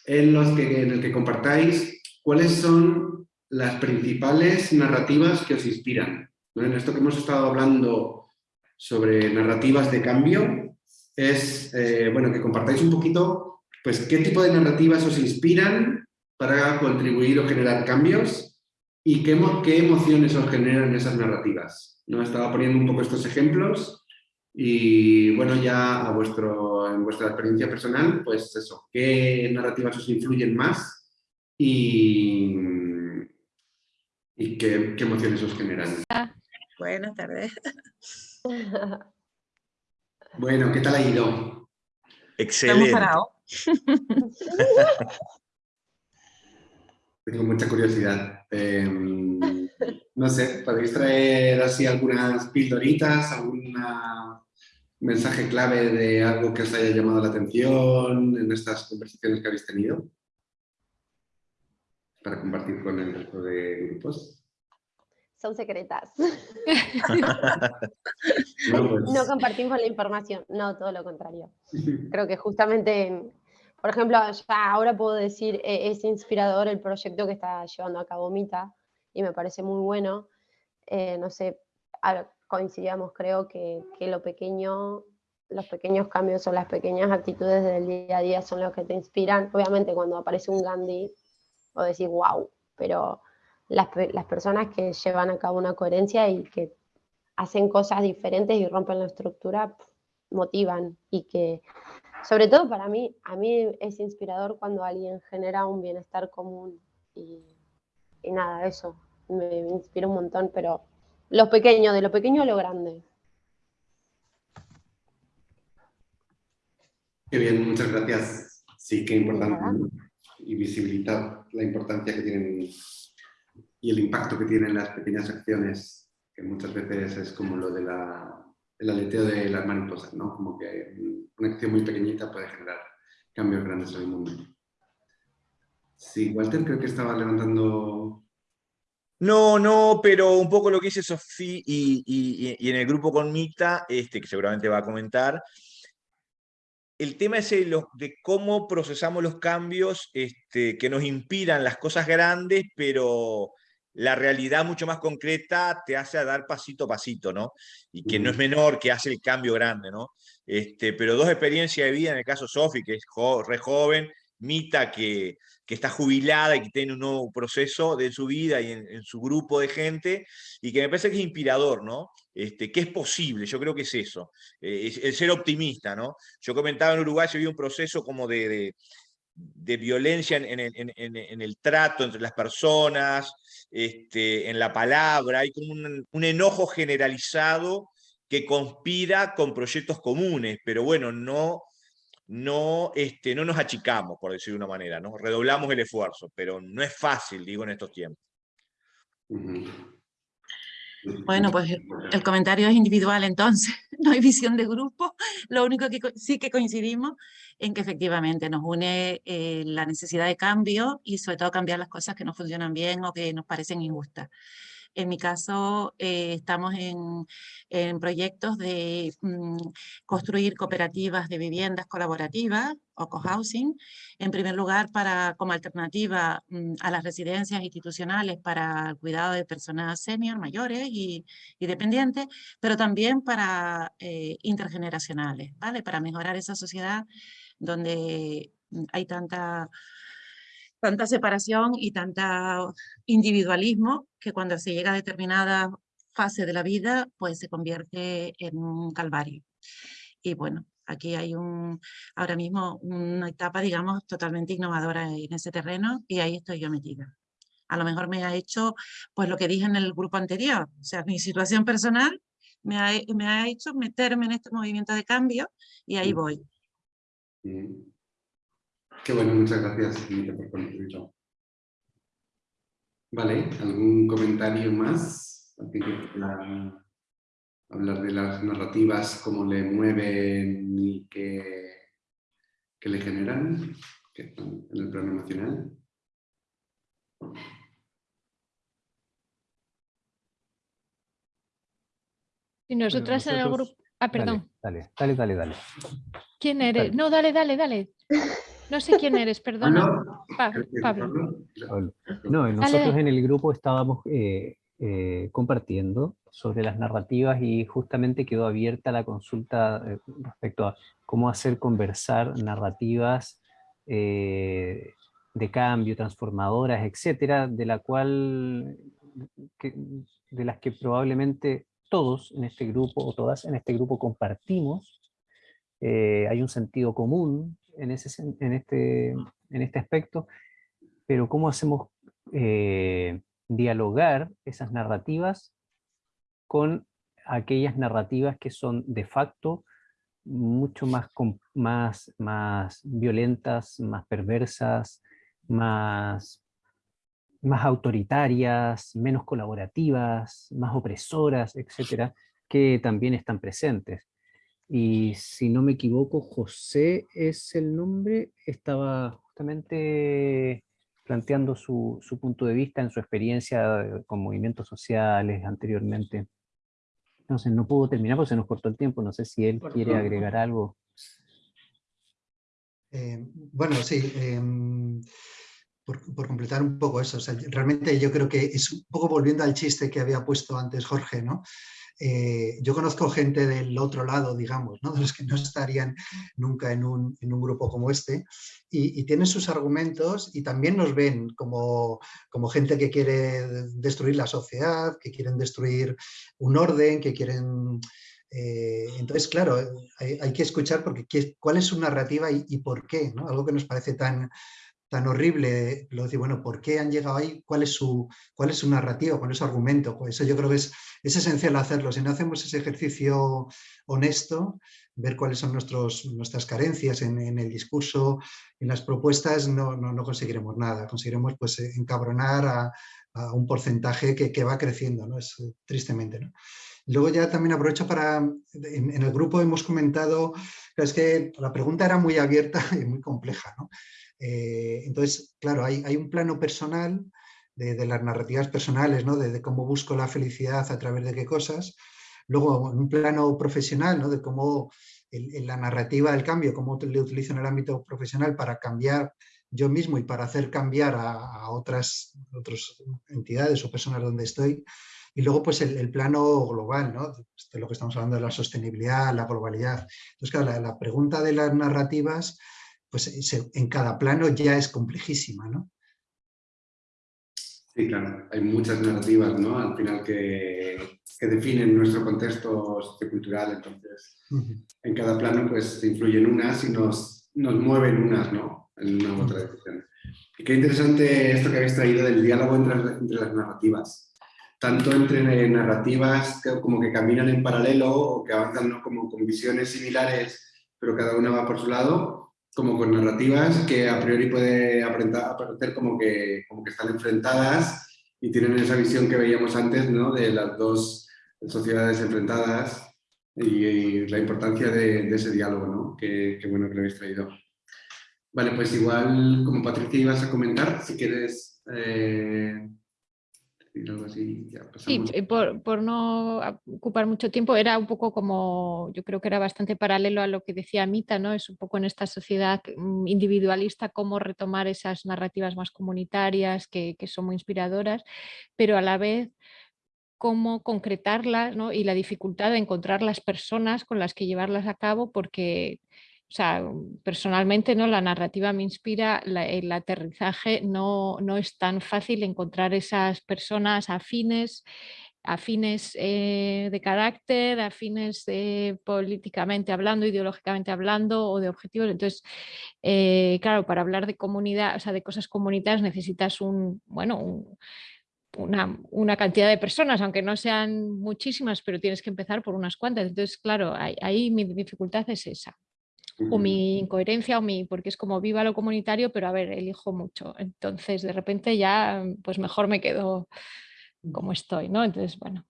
en los que, en el que compartáis cuáles son las principales narrativas que os inspiran. En esto que hemos estado hablando sobre narrativas de cambio, es eh, bueno, que compartáis un poquito pues, ¿qué tipo de narrativas os inspiran para contribuir o generar cambios? ¿Y qué, qué emociones os generan esas narrativas? ¿No? Estaba poniendo un poco estos ejemplos y bueno, ya a vuestro, en vuestra experiencia personal, pues eso, ¿qué narrativas os influyen más? Y, y qué, qué emociones os generan. Buenas tardes. Bueno, ¿qué tal ha ido? Excelente. Tengo mucha curiosidad. Em, no sé, ¿podéis traer así algunas pildoritas, algún mensaje clave de algo que os haya llamado la atención en estas conversaciones que habéis tenido? Para compartir con el resto de grupos. Son secretas. No, pues. no compartimos la información, no, todo lo contrario. Creo que justamente por ejemplo, ya ahora puedo decir, eh, es inspirador el proyecto que está llevando a cabo Mita y me parece muy bueno. Eh, no sé, coincidíamos creo que, que, lo pequeño, los pequeños cambios o las pequeñas actitudes del día a día son los que te inspiran. Obviamente cuando aparece un Gandhi o decir wow, pero las, las personas que llevan a cabo una coherencia y que hacen cosas diferentes y rompen la estructura, motivan y que sobre todo para mí, a mí es inspirador cuando alguien genera un bienestar común y, nada, eso, me, inspira un montón, pero lo pequeño, de lo pequeño a lo grande. Qué bien, muchas gracias. Sí, qué importante. Y visibilitar la importancia que tienen y el impacto que tienen las pequeñas acciones, que muchas veces es como lo de la el aleteo de las mariposas, ¿no? Como que una acción muy pequeñita puede generar cambios grandes en el mundo. Sí, Walter creo que estaba levantando... No, no, pero un poco lo que dice Sofía y, en el grupo con Mita, este, que seguramente va a comentar, el tema es el, de cómo procesamos los cambios este, que nos inspiran las cosas grandes, pero la realidad mucho más concreta te hace a dar pasito a pasito, ¿no? Y que no es menor, que hace el cambio grande, ¿no? Este, pero dos experiencias de vida, en el caso Sofi, que es re joven, Mita, que, que, está jubilada y que tiene un nuevo proceso de su vida y en, su grupo de gente, y que me parece que es inspirador, ¿no? Este, que es posible, yo creo que es eso, eh, el ser optimista, ¿no? Yo comentaba en Uruguay, se vio un proceso como de, de violencia en, en, el trato entre las personas, este, en la palabra, hay como un, enojo generalizado que conspira con proyectos comunes, pero bueno, no, no, este, no nos achicamos, por decir de una manera, ¿no? redoblamos el esfuerzo, pero no es fácil, digo, en estos tiempos. Bueno, pues el comentario es individual entonces, no hay visión de grupo. Lo único que sí que coincidimos en que efectivamente nos une eh, la necesidad de cambio y sobre todo cambiar las cosas que no funcionan bien o que nos parecen injustas. En mi caso, eh, estamos en, proyectos de mm, construir cooperativas de viviendas colaborativas o cohousing, en primer lugar para, como alternativa mm, a las residencias institucionales para el cuidado de personas senior, mayores y, y dependientes, pero también para eh, intergeneracionales, ¿vale? Para mejorar esa sociedad donde mm, hay tanta tanta separación y tanta individualismo que cuando se llega a determinada fase de la vida, pues se convierte en un calvario. Y bueno, aquí hay un, ahora mismo una etapa, digamos, totalmente innovadora en ese terreno y ahí estoy yo metida. A lo mejor me ha hecho, pues lo que dije en el grupo anterior, o sea, mi situación personal me ha, me ha hecho meterme en este movimiento de cambio y ahí voy. Qué bueno, muchas gracias por Vale, ¿algún comentario más? Hablar de las narrativas, cómo le mueven y qué, le generan en el plano nacional. Y nosotras en el grupo... Ah, perdón. Dale, dale, dale, dale. ¿Quién eres? No, dale, dale, dale. No sé quién eres, perdona. Pablo. No, nosotros en el grupo estábamos eh, eh, compartiendo sobre las narrativas y justamente quedó abierta la consulta eh, respecto a cómo hacer conversar narrativas de cambio, transformadoras, etcétera, de la cual, de las que probablemente todos en este grupo, o todas en este grupo compartimos, hay un sentido común, en, este, en este aspecto, pero cómo hacemos eh, dialogar esas narrativas con aquellas narrativas que son de facto mucho más, más, más violentas, más perversas, más, más autoritarias, menos colaborativas, más opresoras, etcétera, que también están presentes. Y si no me equivoco, José es el nombre, estaba justamente planteando su, su punto de vista en su experiencia con movimientos sociales anteriormente. Entonces no pudo terminar porque se nos cortó el tiempo, no sé si él quiere agregar algo. Eh, bueno, sí, em, por, por, completar un poco eso, realmente yo creo que es un poco volviendo al chiste que había puesto antes Jorge, ¿no? Eh, yo conozco gente del otro lado, digamos, ¿no? de los que no estarían nunca en un, en un grupo como este, y, tienen sus argumentos y también nos ven como, como, gente que quiere destruir la sociedad, que quieren destruir un orden, que quieren... Eh, entonces, claro, hay, que escuchar porque cuál es su narrativa y, y por qué, ¿no? algo que nos parece tan, tan horrible, lo decir, bueno, ¿por qué han llegado ahí? ¿Cuál es su, cuál es su narrativa? ¿Cuál es su argumento? Pues eso yo creo que es, es esencial hacerlo. Si no hacemos ese ejercicio honesto, ver cuáles son nuestros, nuestras carencias en, el discurso, en las propuestas, no, no, conseguiremos nada. Conseguiremos pues, encabronar a, un porcentaje que, que, va creciendo, ¿no? Es, tristemente. ¿no? Luego ya también aprovecho para, en, en, el grupo hemos comentado, es que la pregunta era muy abierta y muy compleja, ¿no? Eh, entonces, claro, hay, hay, un plano personal de, las narrativas personales, ¿no? de, cómo busco la felicidad a través de qué cosas. Luego, un plano profesional, ¿no? de cómo la narrativa del cambio, cómo le utilizo en el ámbito profesional para cambiar yo mismo y para hacer cambiar a, otras, otras entidades o personas donde estoy. Y luego, pues, el, plano global, ¿no? De lo que estamos hablando la sostenibilidad, la globalidad. Entonces, claro, la, la pregunta de las narrativas pues en cada plano ya es complejísima, ¿no? Sí, claro, hay muchas narrativas, ¿no? Al final que, definen nuestro contexto sociocultural, entonces en cada plano pues se influyen unas y nos, nos mueven unas, ¿no? En una u otra dirección. Y qué interesante esto que habéis traído del diálogo entre, entre las narrativas. Tanto entre narrativas como que caminan en paralelo o que avanzan ¿no? como con visiones similares, pero cada una va por su lado, como con narrativas que a priori puede aparecer como que, como que están enfrentadas y tienen esa visión que veíamos antes ¿no? de las dos sociedades enfrentadas y, la importancia de, ese diálogo, ¿no? que, bueno que lo habéis traído. Vale, pues igual como Patricia ibas a comentar, si quieres eh, Sí, por, por, no ocupar mucho tiempo, era un poco como, yo creo que era bastante paralelo a lo que decía Mita, ¿no? Es un poco en esta sociedad mm, individualista cómo retomar esas narrativas más comunitarias que, que son muy inspiradoras, pero a la vez cómo concretarlas ¿no? y la dificultad de encontrar las personas con las que llevarlas a cabo porque o sea, personalmente ¿no? la narrativa me inspira, el aterrizaje no, no, es tan fácil encontrar esas personas afines, afines eh, de carácter, afines eh, políticamente hablando, ideológicamente hablando o de objetivos. Entonces, eh, claro, para hablar de comunidad, o sea, de cosas comunitarias necesitas un, bueno, una, una, cantidad de personas, aunque no sean muchísimas, pero tienes que empezar por unas cuantas. Entonces, claro, ahí mi dificultad es esa o mi incoherencia o mi, porque es como viva lo comunitario, pero a ver, elijo mucho. Entonces, de repente ya, pues mejor me quedo como estoy, ¿no? Entonces, bueno.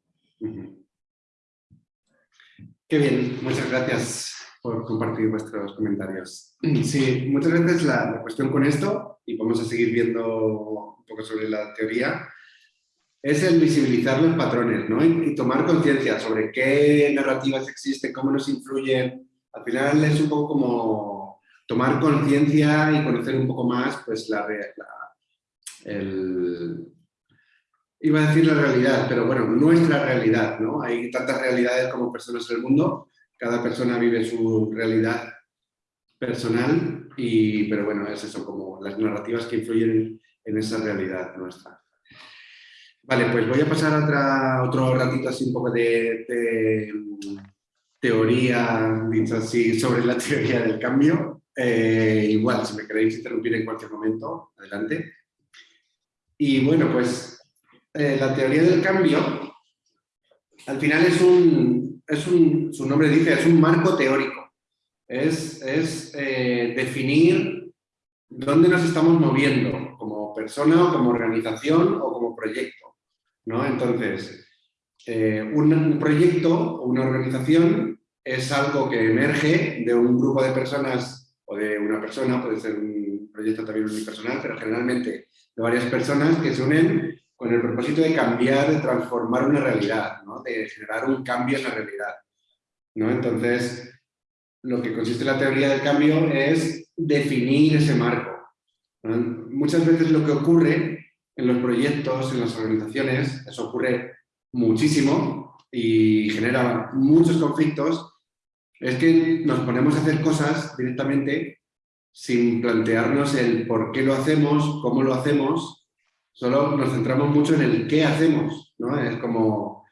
Qué bien, muchas gracias por compartir vuestros comentarios. Sí, muchas veces la, la cuestión con esto, y vamos a seguir viendo un poco sobre la teoría, es el visibilizar los patrones, ¿no? Y, y tomar conciencia sobre qué narrativas existen, cómo nos influyen, al final es un poco como tomar conciencia y conocer un poco más pues la, el, iba a decir la realidad, pero bueno, nuestra realidad, ¿no? Hay tantas realidades como personas en el mundo, cada persona vive su realidad personal, y, pero bueno, es eso, como las narrativas que influyen en esa realidad nuestra. Vale, pues voy a pasar a otra, otro ratito así un poco de teoría, así, sobre la teoría del cambio. Eh, igual, si me queréis interrumpir en cualquier momento, adelante. Y bueno, pues eh, la teoría del cambio, al final es un, es un, su nombre dice, es un marco teórico. Es, es eh, definir dónde nos estamos moviendo, como persona, o como organización, o como proyecto. ¿no? Entonces, un proyecto o una organización es algo que emerge de un grupo de personas o de una persona, puede ser un proyecto también unipersonal, pero generalmente de varias personas que se unen con el propósito de cambiar, de transformar una realidad, ¿no? de generar un cambio en la realidad. ¿no? Entonces, lo que consiste la teoría del cambio es definir ese marco. Muchas veces lo que ocurre en los proyectos, en las organizaciones, eso ocurre muchísimo y genera muchos conflictos, es que nos ponemos a hacer cosas directamente sin plantearnos el por qué lo hacemos, cómo lo hacemos, solo nos centramos mucho en el qué hacemos, ¿no? Es como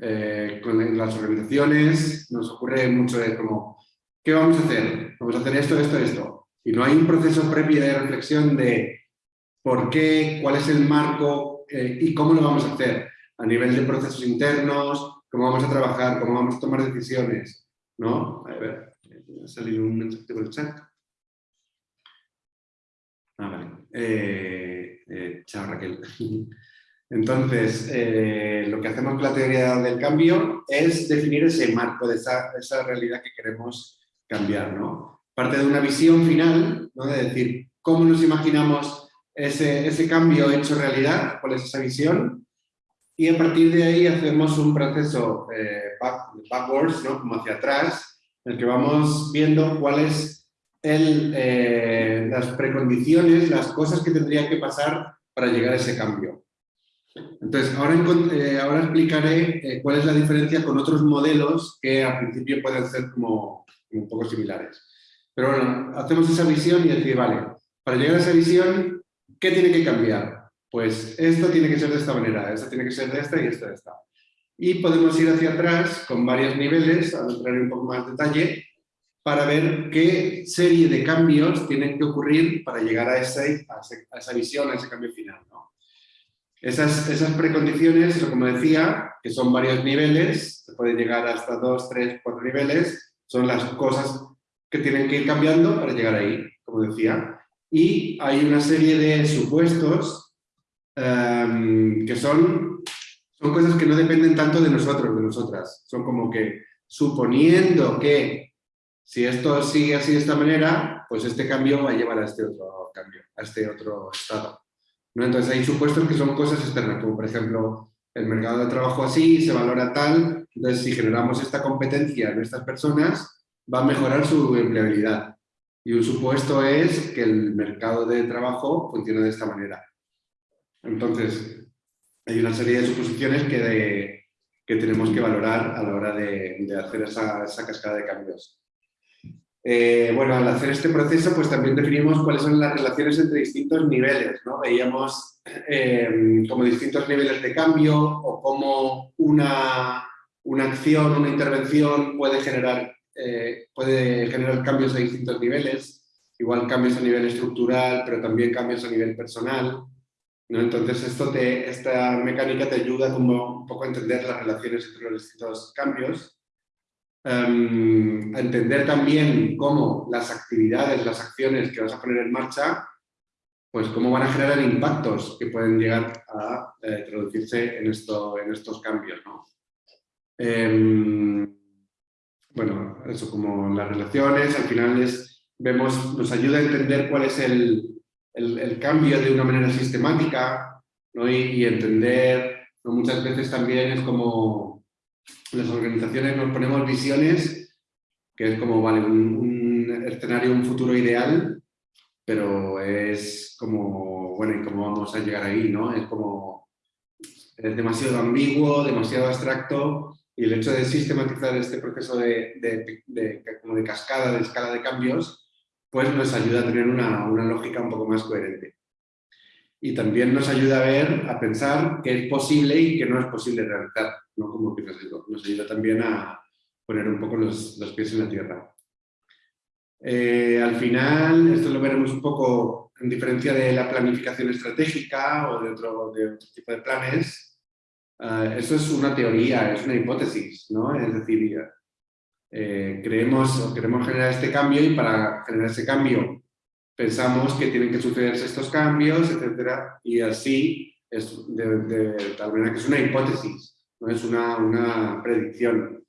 eh, con las organizaciones nos ocurre mucho de como, ¿qué vamos a hacer? Vamos a hacer esto, esto, esto. Y no hay un proceso previo de reflexión de por qué, cuál es el marco eh, y cómo lo vamos a hacer a nivel de procesos internos, cómo vamos a trabajar, cómo vamos a tomar decisiones. ¿No? A ver, ha salido un mensaje por el chat. Ah, vale. Eh, eh, chao Raquel. Entonces, eh, lo que hacemos con la teoría del cambio es definir ese marco de esa, esa realidad que queremos cambiar, ¿no? Parte de una visión final, ¿no? De decir, ¿cómo nos imaginamos ese, ese cambio hecho realidad? ¿Cuál es esa visión? Y a partir de ahí hacemos un proceso eh, backwards, ¿no? como hacia atrás, en el que vamos viendo cuáles el, eh, las precondiciones, las cosas que tendrían que pasar para llegar a ese cambio. Entonces, ahora, eh, ahora explicaré cuál es la diferencia con otros modelos que al principio pueden ser como, un poco similares. Pero bueno, hacemos esa visión y decir, vale, para llegar a esa visión, ¿qué tiene que cambiar? Pues esto tiene que ser de esta manera, esto tiene que ser de esta y esto de esta. Y podemos ir hacia atrás con varios niveles, a entrar en un poco más de detalle, para ver qué serie de cambios tienen que ocurrir para llegar a, ese, esa visión, a ese cambio final. Esas, esas precondiciones, como decía, que son varios niveles, se puede llegar hasta dos, tres, cuatro niveles, son las cosas que tienen que ir cambiando para llegar ahí, como decía. Y hay una serie de supuestos Em, que son, son cosas que no dependen tanto de nosotros, de nosotras. Son como que suponiendo que si esto sigue así de esta manera, pues este cambio va a llevar a este otro cambio, a este otro estado. ¿no? Entonces hay supuestos que son cosas externas, como por ejemplo el mercado de trabajo así, se valora tal, entonces si generamos esta competencia en estas personas, va a mejorar su empleabilidad. Y un supuesto es que el mercado de trabajo funciona de esta manera. Entonces, hay una serie de suposiciones que, que tenemos que valorar a la hora de, hacer esa, esa, cascada de cambios. Eh, bueno, al hacer este proceso, pues también definimos cuáles son las relaciones entre distintos niveles, ¿no? Veíamos eh, como distintos niveles de cambio o cómo una, una acción, una intervención puede generar, eh, puede generar cambios a distintos niveles, igual cambios a nivel estructural, pero también cambios a nivel personal. ¿No? Entonces esto te, esta mecánica te ayuda como un poco a entender las relaciones entre los distintos cambios, em, a entender también cómo las actividades, las acciones que vas a poner en marcha pues cómo van a generar impactos que pueden llegar a eh, traducirse en, esto, en estos cambios. Em, bueno, eso como las relaciones, al final es, vemos, nos ayuda a entender cuál es el, el, cambio de una manera sistemática y, entender, muchas veces también es como las organizaciones nos ponemos visiones, que es como, vale, un, escenario, un futuro ideal, pero es como, bueno, ¿y cómo vamos a llegar ahí? ¿no? Es como, es demasiado ambiguo, demasiado abstracto, y el hecho de sistematizar este proceso de, como de cascada, de escala de cambios, pues nos ayuda a tener una, una lógica un poco más coherente. Y también nos ayuda a ver, a pensar qué es posible y qué no es posible realizar, ¿no? Como que nos, nos ayuda también a poner un poco los, los pies en la tierra. Eh, al final, esto lo veremos un poco en diferencia de la planificación estratégica o de otro, tipo de planes. Uh, eso es una teoría, es una hipótesis, ¿no? Es decir, eh, creemos o queremos generar este cambio y para generar ese cambio pensamos que tienen que sucederse estos cambios, etcétera, y así es de, tal manera que es una hipótesis, no es una, una predicción.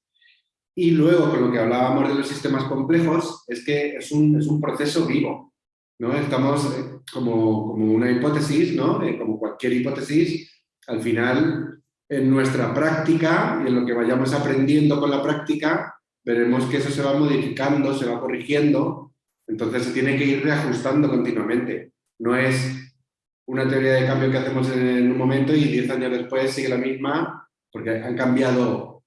Y luego, con lo que hablábamos de los sistemas complejos, es que es un, es un proceso vivo. ¿no? Estamos eh, como, como una hipótesis, ¿no? Eh, como cualquier hipótesis, al final, en nuestra práctica y en lo que vayamos aprendiendo con la práctica, veremos que eso se va modificando, se va corrigiendo, entonces se tiene que ir reajustando continuamente. No es una teoría de cambio que hacemos en un momento y 10 años después sigue la misma, porque han cambiado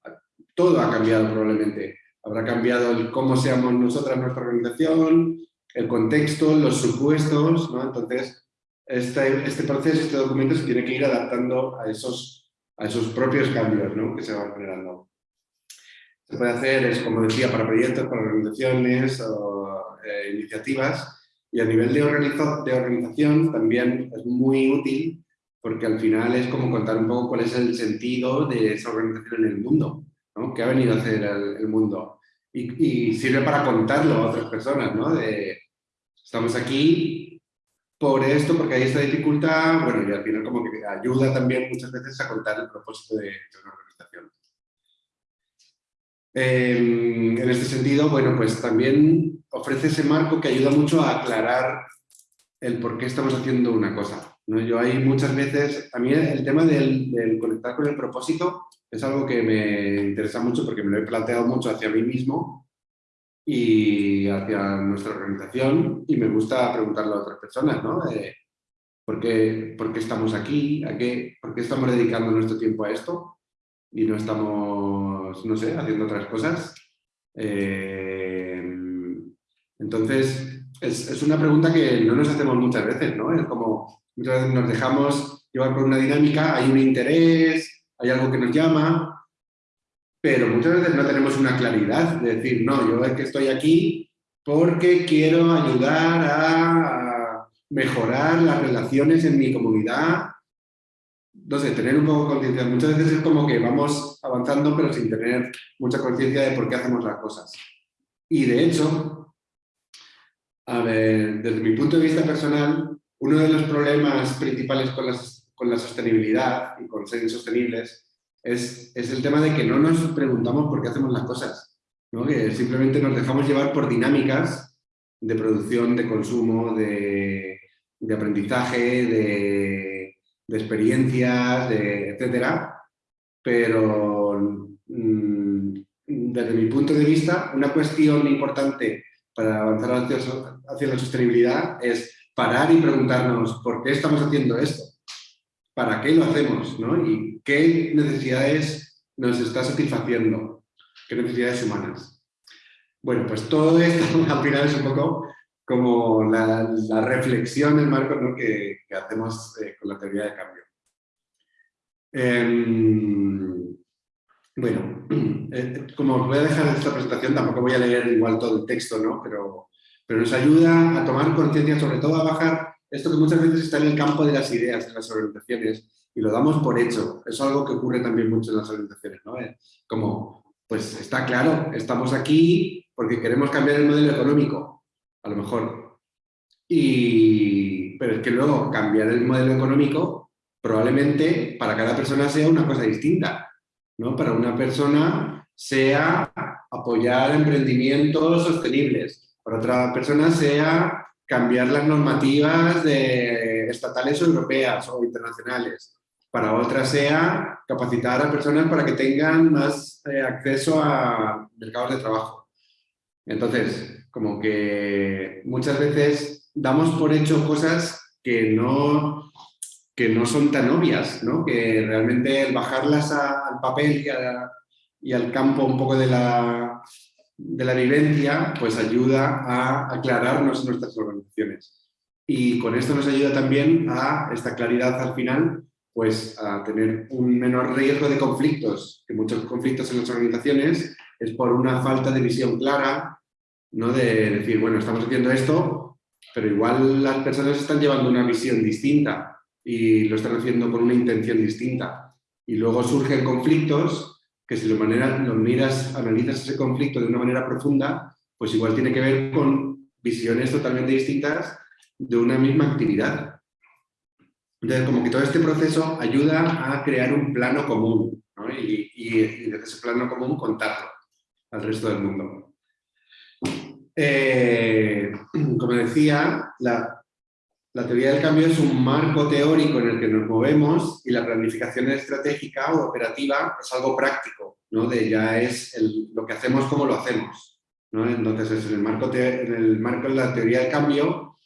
todo ha cambiado probablemente. Habrá cambiado el cómo seamos nosotras, nuestra organización, el contexto, los supuestos, ¿no? Entonces, este, este proceso, este documento se tiene que ir adaptando a esos, a esos propios cambios ¿no? que se van generando. Se puede hacer, es como decía, para proyectos, para organizaciones o eh, iniciativas, y a nivel de, de organización también es muy útil porque al final es como contar un poco cuál es el sentido de esa organización en el mundo. ¿no? ¿Qué ha venido a hacer el, mundo? Y, sirve para contarlo a otras personas, ¿no? De, estamos aquí por esto, porque hay esta dificultad, bueno, y al final como que ayuda también muchas veces a contar el propósito de, una organización. Em, en este sentido, bueno, pues también ofrece ese marco que ayuda mucho a aclarar el por qué estamos haciendo una cosa. ¿no? Yo hay muchas veces, a mí el tema del, del conectar con el propósito es algo que me interesa mucho porque me lo he planteado mucho hacia mí mismo y hacia nuestra organización y me gusta preguntarlo a otras personas, ¿no? ¿por, qué, ¿por, qué, estamos aquí? ¿A qué, ¿Por qué estamos dedicando nuestro tiempo a esto? Y no estamos, no sé, haciendo otras cosas. Eh, entonces, es, es, una pregunta que no nos hacemos muchas veces, ¿no? Es como, muchas veces nos dejamos llevar por una dinámica, hay un interés, hay algo que nos llama, pero muchas veces no tenemos una claridad de decir, no, yo es que estoy aquí porque quiero ayudar a mejorar las relaciones en mi comunidad. No sé, tener un poco de conciencia. Muchas veces es como que vamos avanzando pero sin tener mucha conciencia de por qué hacemos las cosas. Y de hecho, a ver, desde mi punto de vista personal, uno de los problemas principales con las con la sostenibilidad y con ser insostenibles es, es el tema de que no nos preguntamos por qué hacemos las cosas, ¿no? que simplemente nos dejamos llevar por dinámicas de producción, de consumo, de, de aprendizaje, de, experiencias, de, etcétera, pero mm, desde mi punto de vista, una cuestión importante para avanzar hacia, hacia la sostenibilidad es parar y preguntarnos por qué estamos haciendo esto, para qué lo hacemos ¿no? y qué necesidades nos está satisfaciendo, qué necesidades humanas. Bueno, pues todo esto al final es un poco como la, reflexión, el marco que, hacemos eh, con la teoría de cambio. Em, bueno, eh, como voy a dejar esta presentación, tampoco voy a leer igual todo el texto, ¿no? pero, pero nos ayuda a tomar conciencia, sobre todo a bajar esto que muchas veces está en el campo de las ideas de las organizaciones y lo damos por hecho. Es algo que ocurre también mucho en las organizaciones, ¿no? Eh, como, pues está claro, estamos aquí porque queremos cambiar el modelo económico, a lo mejor. Y, pero es que luego cambiar el modelo económico probablemente para cada persona sea una cosa distinta. ¿no? Para una persona sea apoyar emprendimientos sostenibles, para otra persona sea cambiar las normativas estatales o europeas o internacionales, para otra sea capacitar a personas para que tengan más eh, acceso a mercados de trabajo. Entonces, como que muchas veces damos por hecho cosas que no, que no son tan obvias, ¿no? que realmente el bajarlas al papel y, al campo un poco de la, de la vivencia, pues ayuda a aclararnos nuestras organizaciones. Y con esto nos ayuda también a esta claridad al final, pues a tener un menor riesgo de conflictos, que muchos conflictos en las organizaciones es por una falta de visión clara, ¿no? de decir, bueno, estamos haciendo esto, pero igual las personas están llevando una visión distinta y lo están haciendo con una intención distinta. Y luego surgen conflictos que si lo, manera, miras, analizas ese conflicto de una manera profunda, pues igual tiene que ver con visiones totalmente distintas de una misma actividad. Entonces, como que todo este proceso ayuda a crear un plano común y, y, y desde ese plano común contarlo al resto del mundo. Eh, como decía, la, teoría del cambio es un marco teórico en el que nos movemos y la planificación estratégica o operativa es algo práctico, ¿no? de ya es lo que hacemos como lo hacemos. Entonces, en el, marco en el marco de la teoría del cambio,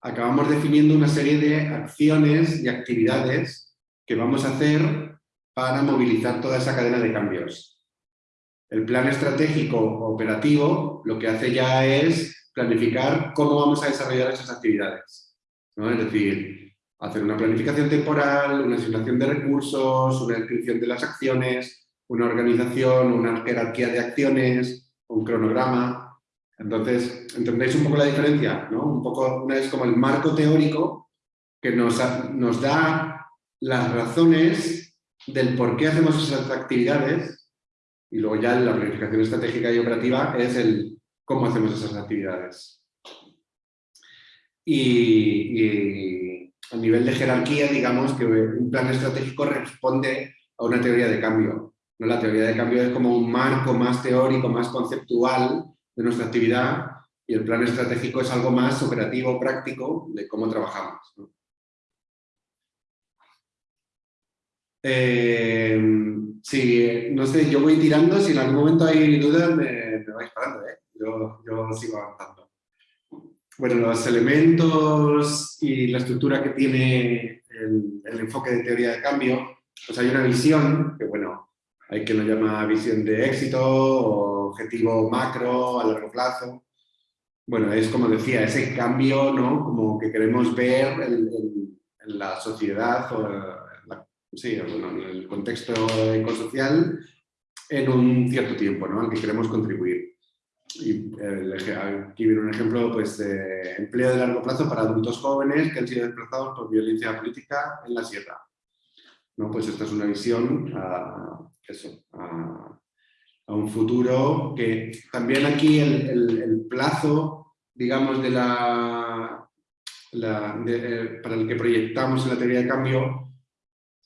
acabamos definiendo una serie de acciones y actividades que vamos a hacer para movilizar toda esa cadena de cambios. El plan estratégico operativo lo que hace ya es planificar cómo vamos a desarrollar esas actividades. Es decir, hacer una planificación temporal, una asignación de recursos, una descripción de las acciones, una organización, una jerarquía de acciones, un cronograma. Entonces, ¿entendéis un poco la diferencia? Un poco, una es como el marco teórico que nos da las razones del por qué hacemos esas actividades y luego ya la planificación estratégica y operativa es el cómo hacemos esas actividades. Y, a nivel de jerarquía, digamos que un plan estratégico responde a una teoría de cambio. ¿no? La teoría de cambio es como un marco más teórico, más conceptual de nuestra actividad y el plan estratégico es algo más operativo, práctico de cómo trabajamos. Eh, sí, no sé, yo voy tirando, si en algún momento hay dudas me, vais parando, ¿eh? yo, yo, sigo avanzando. Bueno, los elementos y la estructura que tiene el, enfoque de teoría de cambio, pues hay una visión, que bueno, hay quien lo llama visión de éxito o objetivo macro a largo plazo. Bueno, es como decía, ese cambio, ¿no? Como que queremos ver en, en la sociedad o sí, en el contexto ecosocial en un cierto tiempo, ¿no? al que queremos contribuir. Y aquí viene un ejemplo pues, de empleo de largo plazo para adultos jóvenes que han sido desplazados por violencia política en la sierra. ¿No? Pues esta es una visión a, eso, a, un futuro que también aquí el, plazo, digamos, de la, eh, para el que proyectamos en la teoría de cambio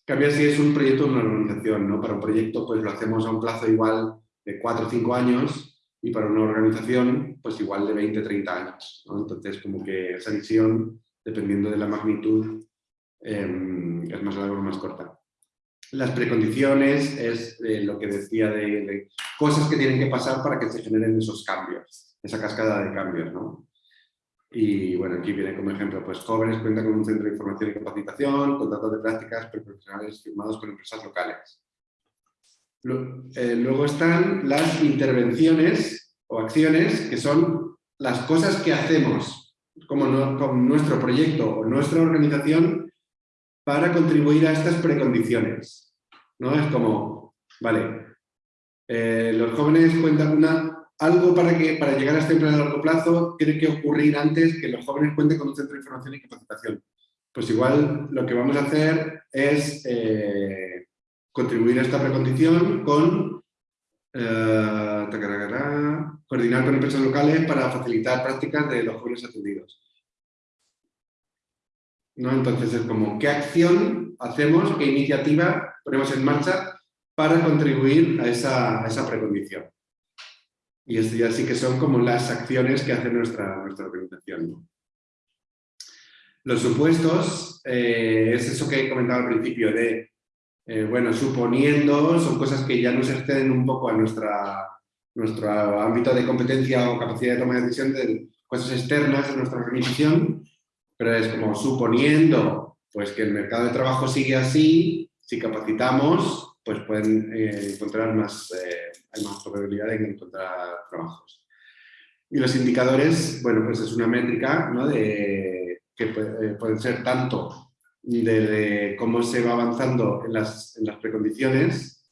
Cambia si es un proyecto o una organización, ¿no? Para un proyecto pues lo hacemos a un plazo igual de 4 o 5 años y para una organización pues igual de 20 o 30 años. Entonces como que esa visión, dependiendo de la magnitud, em, es más larga o más corta. Las precondiciones es eh, lo que decía de, cosas que tienen que pasar para que se generen esos cambios, esa cascada de cambios. ¿no? Y bueno, aquí viene como ejemplo, pues jóvenes cuentan con un centro de información y capacitación, contratos de prácticas profesionales firmados con empresas locales. Eh, luego están las intervenciones o acciones, que son las cosas que hacemos como con nuestro proyecto o nuestra organización para contribuir a estas precondiciones. ¿no? Es como, vale, eh, los jóvenes cuentan una, algo para, que, para llegar a este empleo a largo plazo tiene que ocurrir antes que los jóvenes cuenten con un centro de información y capacitación. Pues igual lo que vamos a hacer es eh, contribuir a esta precondición con eh, coordinar con empresas locales para facilitar prácticas de los jóvenes atendidos. ¿No? Entonces es como, ¿qué acción hacemos, qué iniciativa ponemos en marcha para contribuir a esa precondición? Y esto ya sí que son como las acciones que hace nuestra, nuestra organización. Los supuestos, eh, es eso que he comentado al principio de, eh, bueno, suponiendo, son cosas que ya nos exceden un poco a nuestra, nuestro ámbito de competencia o capacidad de toma de decisión de cosas externas de nuestra organización, pero es como suponiendo pues, que el mercado de trabajo sigue así, si capacitamos, pues pueden eh, encontrar más, eh, hay más probabilidad de encontrar trabajos. Y los indicadores, bueno, pues es una métrica ¿no? de, que pueden ser tanto de, cómo se va avanzando en las, en las precondiciones,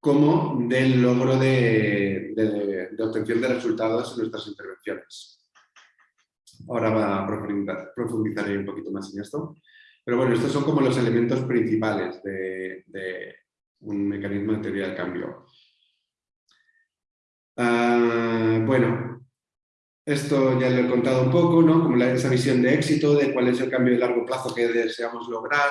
como del logro de, de, obtención de resultados en nuestras intervenciones. Ahora va a profundizar, profundizaré un poquito más en esto. Pero bueno, estos son como los elementos principales de, un mecanismo de teoría del cambio. Ah, bueno, esto ya lo he contado un poco, ¿no? como esa visión de éxito, de cuál es el cambio de largo plazo que deseamos lograr,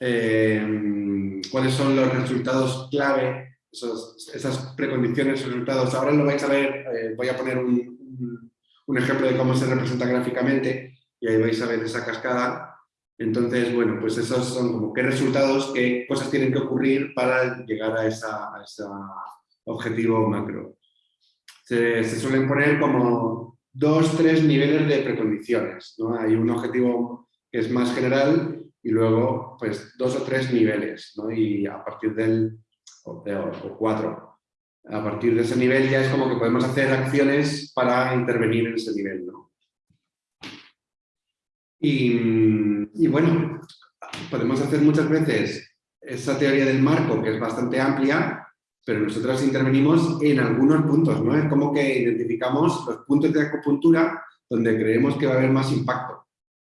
eh, cuáles son los resultados clave, esas precondiciones, resultados. Ahora lo vais a ver, eh, voy a poner un, un, ejemplo de cómo se representa gráficamente y ahí vais a ver esa cascada. Entonces, bueno, pues esos son como qué resultados, qué cosas tienen que ocurrir para llegar a ese objetivo macro. Se, suelen poner como dos, tres niveles de precondiciones. ¿no? Hay un objetivo que es más general y luego pues dos o tres niveles. ¿no? Y a partir del, o, cuatro, a partir de ese nivel ya es como que podemos hacer acciones para intervenir en ese nivel. ¿no? Y, y bueno, podemos hacer muchas veces esa teoría del marco que es bastante amplia pero nosotros intervenimos en algunos puntos, ¿no? Es como que identificamos los puntos de acupuntura donde creemos que va a haber más impacto,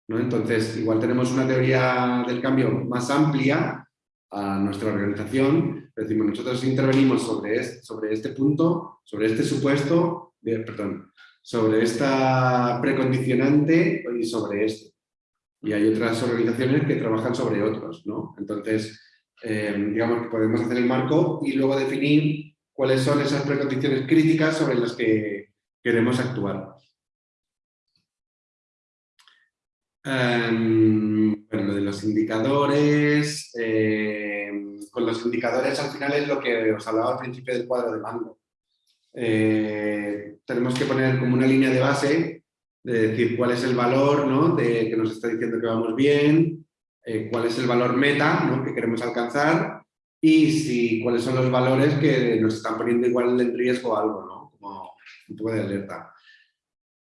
¿no? Entonces, igual tenemos una teoría del cambio más amplia a nuestra organización, decimos, nosotros intervenimos sobre este, sobre este punto, sobre este supuesto, perdón, sobre esta precondicionante y sobre este. Y hay otras organizaciones que trabajan sobre otros, ¿no? Entonces, eh, digamos que podemos hacer el marco y luego definir cuáles son esas precondiciones críticas sobre las que queremos actuar. Em, bueno, lo de los indicadores, em, con los indicadores al final es lo que os hablaba al principio del cuadro de mando. Eh, tenemos que poner como una línea de base de decir cuál es el valor ¿no? de que nos está diciendo que vamos bien, eh, cuál es el valor meta que queremos alcanzar y si, cuáles son los valores que nos están poniendo igual en riesgo algo, ¿no? como un poco de alerta.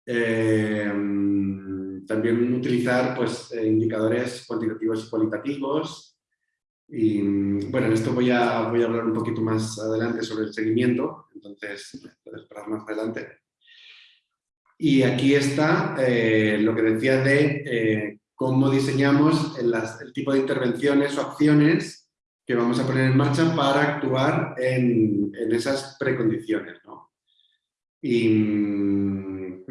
Eh, también utilizar pues, eh, indicadores cuantitativos y cualitativos. Y bueno, en esto voy a, voy a hablar un poquito más adelante sobre el seguimiento, entonces puedes esperar más adelante. Y aquí está lo que decía de cómo diseñamos el, tipo de intervenciones o acciones que vamos a poner en marcha para actuar en, esas precondiciones. Y, mm,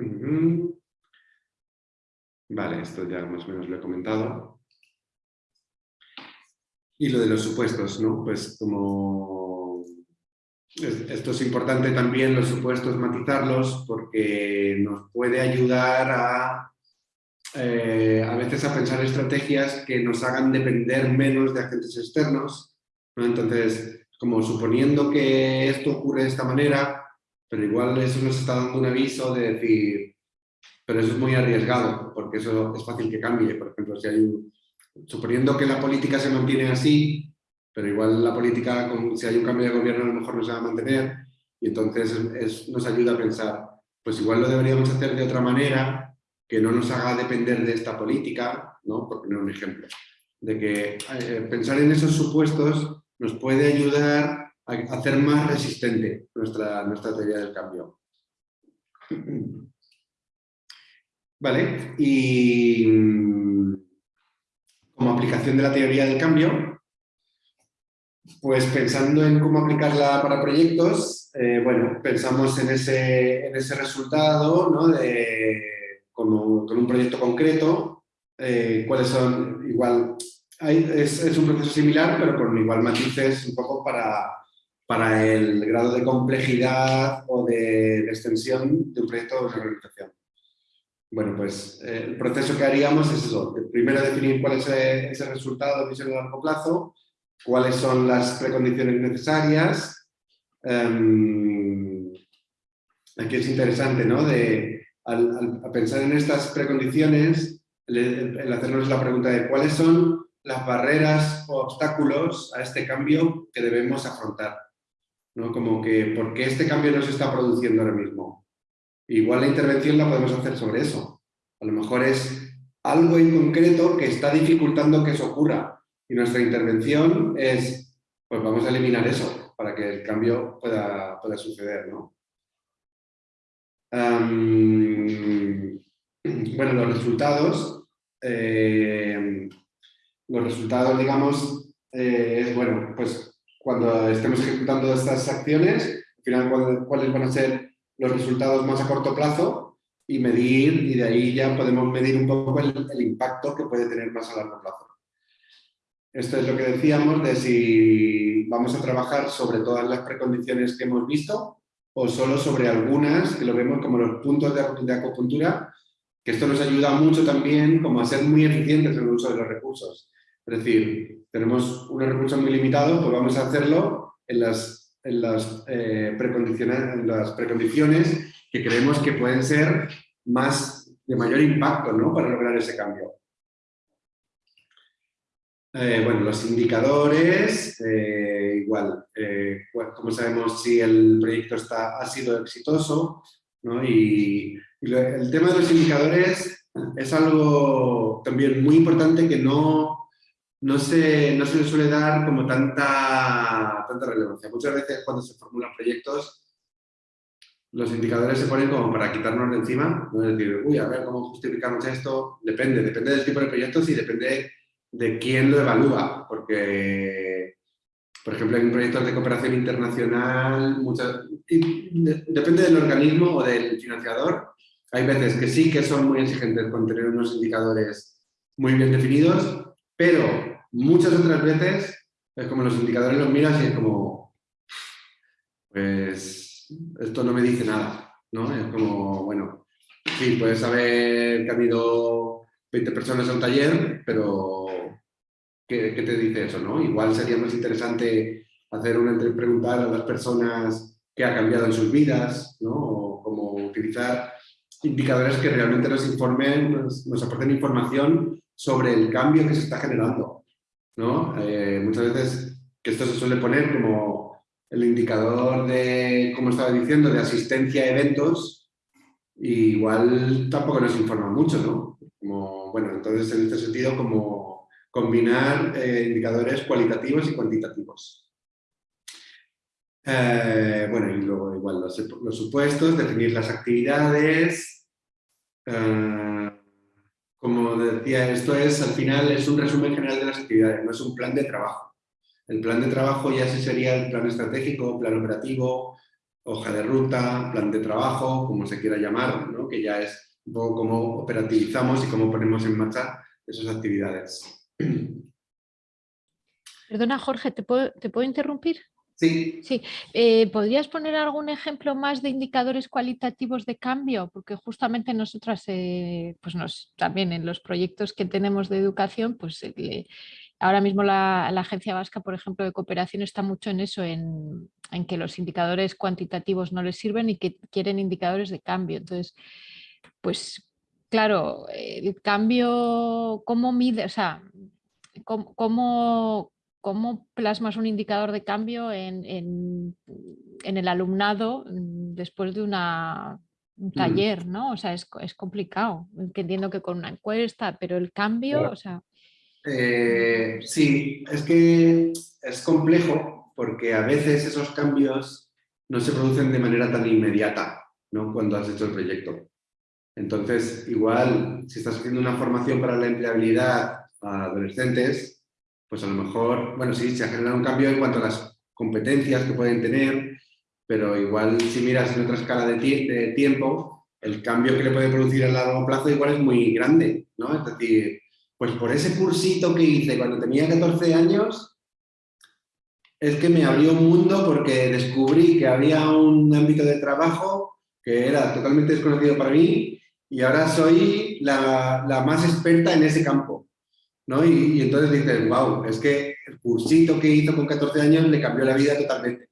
vale, esto ya más o menos lo he comentado. Y lo de los supuestos, ¿no? Pues como... Esto es importante también, los supuestos, matizarlos, porque nos puede ayudar a eh, a veces a pensar estrategias que nos hagan depender menos de agentes externos. Entonces, como suponiendo que esto ocurre de esta manera, pero igual eso nos está dando un aviso de decir, pero eso es muy arriesgado, porque eso es fácil que cambie. Por ejemplo, si hay un, suponiendo que la política se mantiene así, pero igual la política, si hay un cambio de gobierno, a lo mejor no se va a mantener, y entonces nos ayuda a pensar, pues igual lo deberíamos hacer de otra manera, que no nos haga depender de esta política, ¿no? por poner un ejemplo, de que eh, pensar en esos supuestos nos puede ayudar a hacer más resistente nuestra, nuestra teoría del cambio. Vale, y mm, como aplicación de la teoría del cambio, pues pensando en cómo aplicarla para proyectos, eh, bueno, pensamos en ese, en ese resultado, ¿no? De, con, un, proyecto concreto, eh, cuáles son, igual, es, es, un proceso similar, pero con igual matices un poco para, para el grado de complejidad o de, extensión de un proyecto de organización. Bueno, pues eh, el proceso que haríamos es eso. Primero definir cuál es ese resultado de visión a largo plazo, cuáles son las precondiciones necesarias. Em, aquí es interesante, ¿no? De, al, pensar en estas precondiciones, el, hacernos la pregunta de cuáles son las barreras o obstáculos a este cambio que debemos afrontar. ¿no? Como que, ¿por qué este cambio no se está produciendo ahora mismo? Igual la intervención la podemos hacer sobre eso. A lo mejor es algo en concreto que está dificultando que eso ocurra. Y nuestra intervención es, pues vamos a eliminar eso para que el cambio pueda, suceder. ¿no? bueno, los resultados, eh, los resultados, digamos, eh, es, bueno, pues cuando estemos ejecutando estas acciones, al final cuáles van a ser los resultados más a corto plazo y medir, y de ahí ya podemos medir un poco el, impacto que puede tener más a largo plazo. Esto es lo que decíamos de si vamos a trabajar sobre todas las precondiciones que hemos visto o solo sobre algunas, que lo vemos como los puntos de, de acupuntura, que esto nos ayuda mucho también como a ser muy eficientes en el uso de los recursos. Es decir, tenemos unos recursos muy limitados, pues vamos a hacerlo en las, eh, precondiciones, en las precondiciones que creemos que pueden ser más de mayor impacto para lograr ese cambio. Eh, bueno, los indicadores, eh, igual, como sabemos si el proyecto está, ha sido exitoso, ¿no? y el tema de los indicadores es algo también muy importante que no, no se, no se le suele dar como tanta, tanta relevancia. Muchas veces cuando se formulan proyectos, los indicadores se ponen como para quitarnos de encima, no es decir, uy, a ver cómo justificamos esto, depende, depende del tipo de proyectos y depende de quién lo evalúa, porque, por ejemplo, en proyectos de cooperación internacional, muchas, depende del organismo o del financiador, hay veces que sí que son muy exigentes con tener unos indicadores muy bien definidos, pero muchas otras veces es como los indicadores los miras y es como, pues esto no me dice nada, ¿no? Es como, bueno, sí, puedes saber que han ido 20 personas a un taller, pero ¿qué, te dice eso, no? Igual sería más interesante hacer una preguntar a las personas qué ha cambiado en sus vidas, ¿no? O como utilizar indicadores que realmente nos informen, nos aporten información sobre el cambio que se está generando. ¿No? Eh, muchas veces que esto se suele poner como el indicador de, como estaba diciendo, de asistencia a eventos, igual tampoco nos informa mucho, ¿no? Bueno, entonces en este sentido como combinar eh, indicadores cualitativos y cuantitativos. Eh, bueno, y luego igual los supuestos, definir las actividades, como decía, esto es, al final, es un resumen general de las actividades, no es un plan de trabajo. El plan de trabajo ya sí sería el plan estratégico, plan operativo, hoja de ruta, plan de trabajo, como se quiera llamar, ¿no? que ya es un poco cómo operativizamos y cómo ponemos en marcha esas actividades. Perdona, Jorge, ¿te puedo, ¿te puedo interrumpir? Sí. Sí, eh, ¿podrías poner algún ejemplo más de indicadores cualitativos de cambio? Porque justamente nosotras, eh, pues nos, también en los proyectos que tenemos de educación, pues eh, ahora mismo la, Agencia Vasca, por ejemplo, de cooperación está mucho en eso, en, que los indicadores cuantitativos no les sirven y que quieren indicadores de cambio. Entonces, pues claro, el cambio, ¿cómo mide? O sea, cómo cómo plasmas un indicador de cambio en, el alumnado mm, después de una, un mm. taller, ¿no? O sea, es, complicado. entiendo que con una encuesta, pero el cambio, o sea... Eh, sí, es que es complejo porque a veces esos cambios no se producen de manera tan inmediata, ¿no? Cuando has hecho el proyecto. Entonces, igual, si estás haciendo una formación para la empleabilidad a adolescentes, pues a lo mejor, bueno, sí, se ha generado un cambio en cuanto a las competencias que pueden tener, pero igual si miras en otra escala de, tiempo, el cambio que le puede producir a largo plazo igual es muy grande, ¿no? Es decir, pues por ese cursito que hice cuando tenía 14 años, es que me abrió un mundo porque descubrí que había un ámbito de trabajo que era totalmente desconocido para mí y ahora soy la, la más experta en ese campo. Y, entonces dices, wow, es que el cursito que hizo con 14 años le cambió la vida totalmente.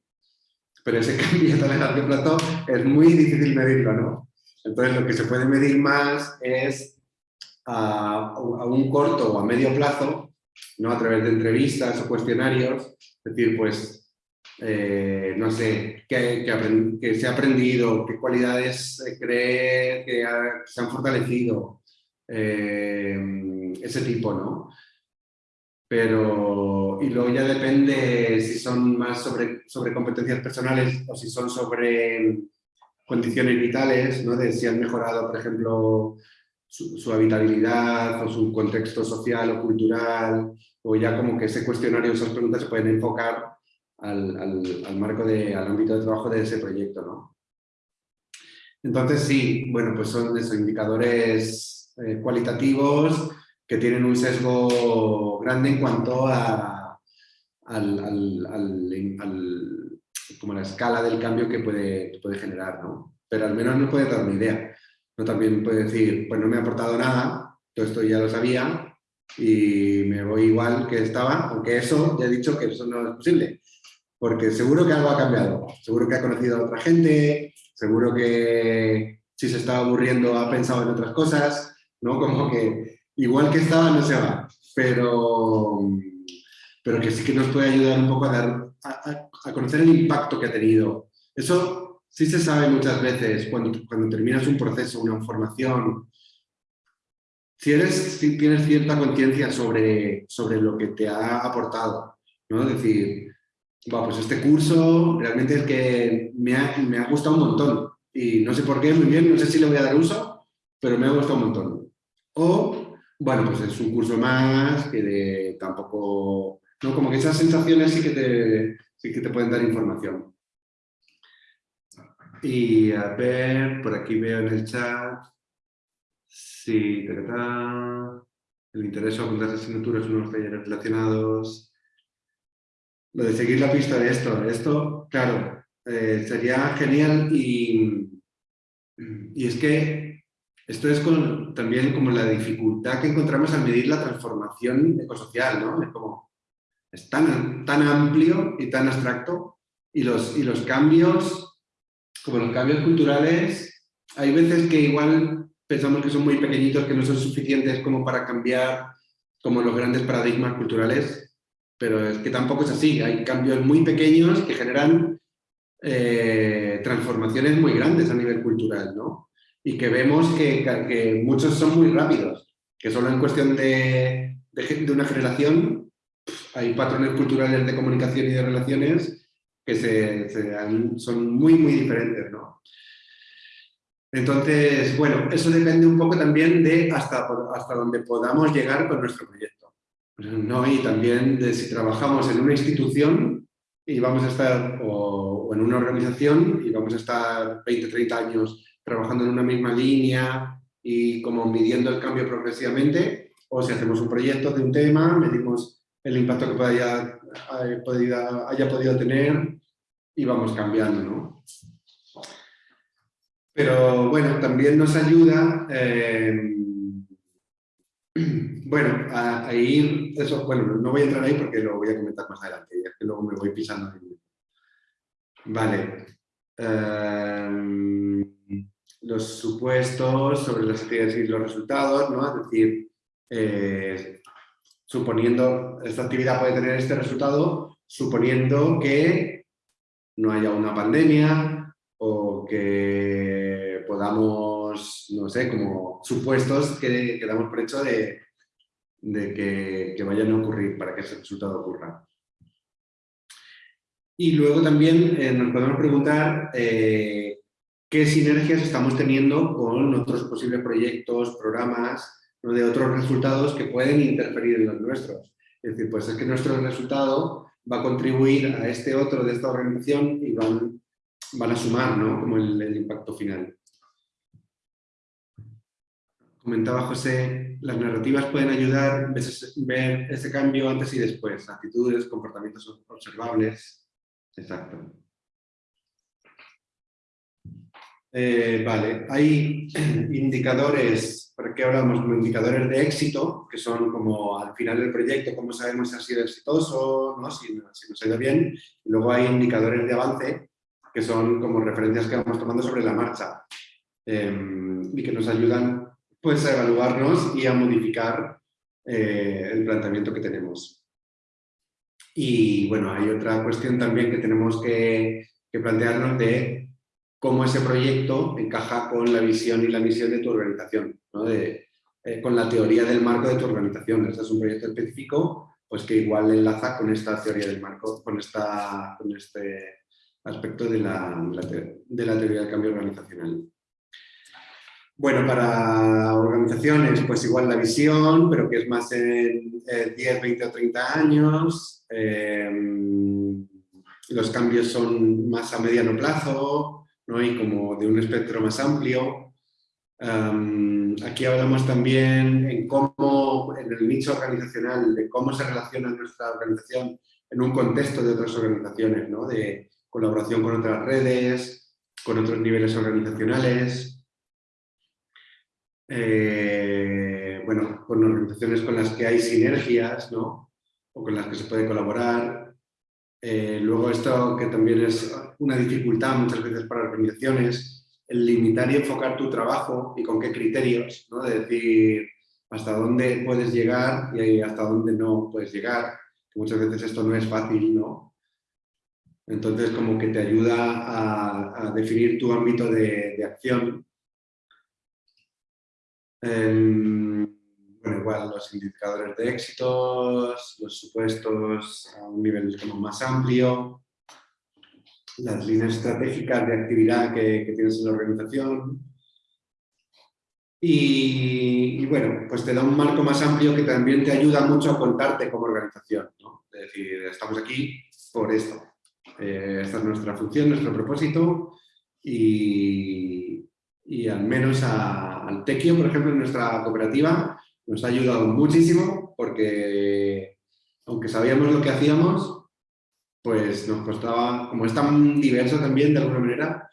Pero ese cambio tan a largo plazo es muy difícil medirlo, ¿no? Entonces lo que se puede medir más es a, un corto o a medio plazo, ¿no? A través de entrevistas o cuestionarios, es decir, pues, eh, no sé, qué, se ha aprendido, qué cualidades cree que se han fortalecido, eh, ese tipo, ¿no? Pero, y luego ya depende si son más sobre, sobre competencias personales o si son sobre condiciones vitales, ¿no? De si han mejorado, por ejemplo, su, habitabilidad o su contexto social o cultural, o ya como que ese cuestionario, esas preguntas se pueden enfocar al, al, marco, de, al ámbito de trabajo de ese proyecto, ¿no? Entonces sí, bueno, pues son esos indicadores eh, cualitativos que tienen un sesgo grande en cuanto a como la escala del cambio que puede, puede generar, ¿no? Pero al menos no puede dar una idea. No también puede decir, pues no me ha aportado nada, todo esto ya lo sabía y me voy igual que estaba, aunque eso, ya he dicho que eso no es posible, porque seguro que algo ha cambiado, seguro que ha conocido a otra gente, seguro que si se estaba aburriendo ha pensado en otras cosas, ¿no? Como que igual que estaba no se va, pero, pero que sí que nos puede ayudar un poco a, dar, a, conocer el impacto que ha tenido. Eso sí se sabe muchas veces cuando, cuando terminas un proceso, una formación, si, eres, si tienes cierta conciencia sobre, sobre lo que te ha aportado, ¿no? Es decir, pues este curso realmente es que me ha, me ha gustado un montón y no sé por qué, muy bien, no sé si le voy a dar uso, pero me ha gustado un montón. O, bueno, pues es un curso más que de, tampoco... ¿no? Como que esas sensaciones sí que te, sí que te pueden dar información. Y a ver, por aquí veo en el chat. Sí, el interés o apuntarse asignaturas unos talleres relacionados. Lo de seguir la pista de esto. Esto, claro, eh, sería genial y, y es que esto es también como la dificultad que encontramos al medir la transformación ecosocial, ¿no? Es como, es tan, tan amplio y tan abstracto y los, y los cambios, como los cambios culturales, hay veces que igual pensamos que son muy pequeñitos, que no son suficientes como para cambiar como los grandes paradigmas culturales, pero es que tampoco es así, hay cambios muy pequeños que generan eh, transformaciones muy grandes a nivel cultural, ¿no? Y que vemos que, muchos son muy rápidos, que solo en cuestión de, de, una generación hay patrones culturales de comunicación y de relaciones que se, son muy, muy diferentes. ¿no? Entonces, bueno, eso depende un poco también de hasta, hasta dónde podamos llegar con nuestro proyecto. ¿no? Y también de si trabajamos en una institución y vamos a estar, o en una organización y vamos a estar 20, 30 años trabajando en una misma línea y como midiendo el cambio progresivamente, o si hacemos un proyecto de un tema, medimos el impacto que haya, podido, haya podido tener y vamos cambiando, ¿no? Pero bueno, también nos ayuda eh, bueno, a, ir, eso, bueno, no voy a entrar ahí porque lo voy a comentar más adelante, ya que luego me voy pisando. Vale. Em, los supuestos sobre las actividades y los resultados, ¿no? Es decir, eh, suponiendo, esta actividad puede tener este resultado, suponiendo que no haya una pandemia o que podamos, no sé, como supuestos que, que damos por hecho de, de que, vayan a ocurrir para que ese resultado ocurra. Y luego también eh, nos podemos preguntar eh, qué sinergias estamos teniendo con otros posibles proyectos, programas, de otros resultados que pueden interferir en los nuestros. Es decir, pues es que nuestro resultado va a contribuir a este otro de esta organización y van, van a sumar ¿no? como el impacto final. Comentaba José, las narrativas pueden ayudar a ver ese cambio antes y después, actitudes, comportamientos observables. Exacto. Eh, vale, hay indicadores, ¿para qué hablamos? Como indicadores de éxito, que son como al final del proyecto, cómo sabemos si ha sido exitoso, ¿no? si, nos ha ido bien. Y luego hay indicadores de avance, que son como referencias que vamos tomando sobre la marcha em, y que nos ayudan pues a evaluarnos y a modificar eh, el planteamiento que tenemos. Y bueno, hay otra cuestión también que tenemos que, plantearnos de cómo ese proyecto encaja con la visión y la misión de tu organización, de, eh, con la teoría del marco de tu organización. Este es un proyecto específico, pues que igual enlaza con esta teoría del marco, con, esta, con este aspecto de la, de la teoría del cambio organizacional. Bueno, para organizaciones, pues igual la visión, pero que es más en 10, 20 o 30 años. Em, los cambios son más a mediano plazo ¿no? y como de un espectro más amplio. Aquí hablamos también en cómo, en el nicho organizacional, de cómo se relaciona nuestra organización en un contexto de otras organizaciones, ¿no? de colaboración con otras redes, con otros niveles organizacionales, eh, bueno, con organizaciones con las que hay sinergias, ¿no? O con las que se puede colaborar. Eh, luego esto que también es una dificultad muchas veces para organizaciones, el limitar y enfocar tu trabajo y con qué criterios, ¿no? De decir hasta dónde puedes llegar y hasta dónde no puedes llegar. muchas veces esto no es fácil, ¿no? Entonces como que te ayuda a, definir tu ámbito de acción Em, bueno, igual los indicadores de éxitos, los supuestos a un nivel como más amplio, las líneas estratégicas de actividad que, tienes en la organización. Y, bueno, pues te da un marco más amplio que también te ayuda mucho a contarte como organización. Es decir, estamos aquí por esto. Eh, esta es nuestra función, nuestro propósito y, y al menos al Tequio, por ejemplo, en nuestra cooperativa, nos ha ayudado muchísimo porque aunque sabíamos lo que hacíamos, pues nos costaba, como es tan diverso también de alguna manera,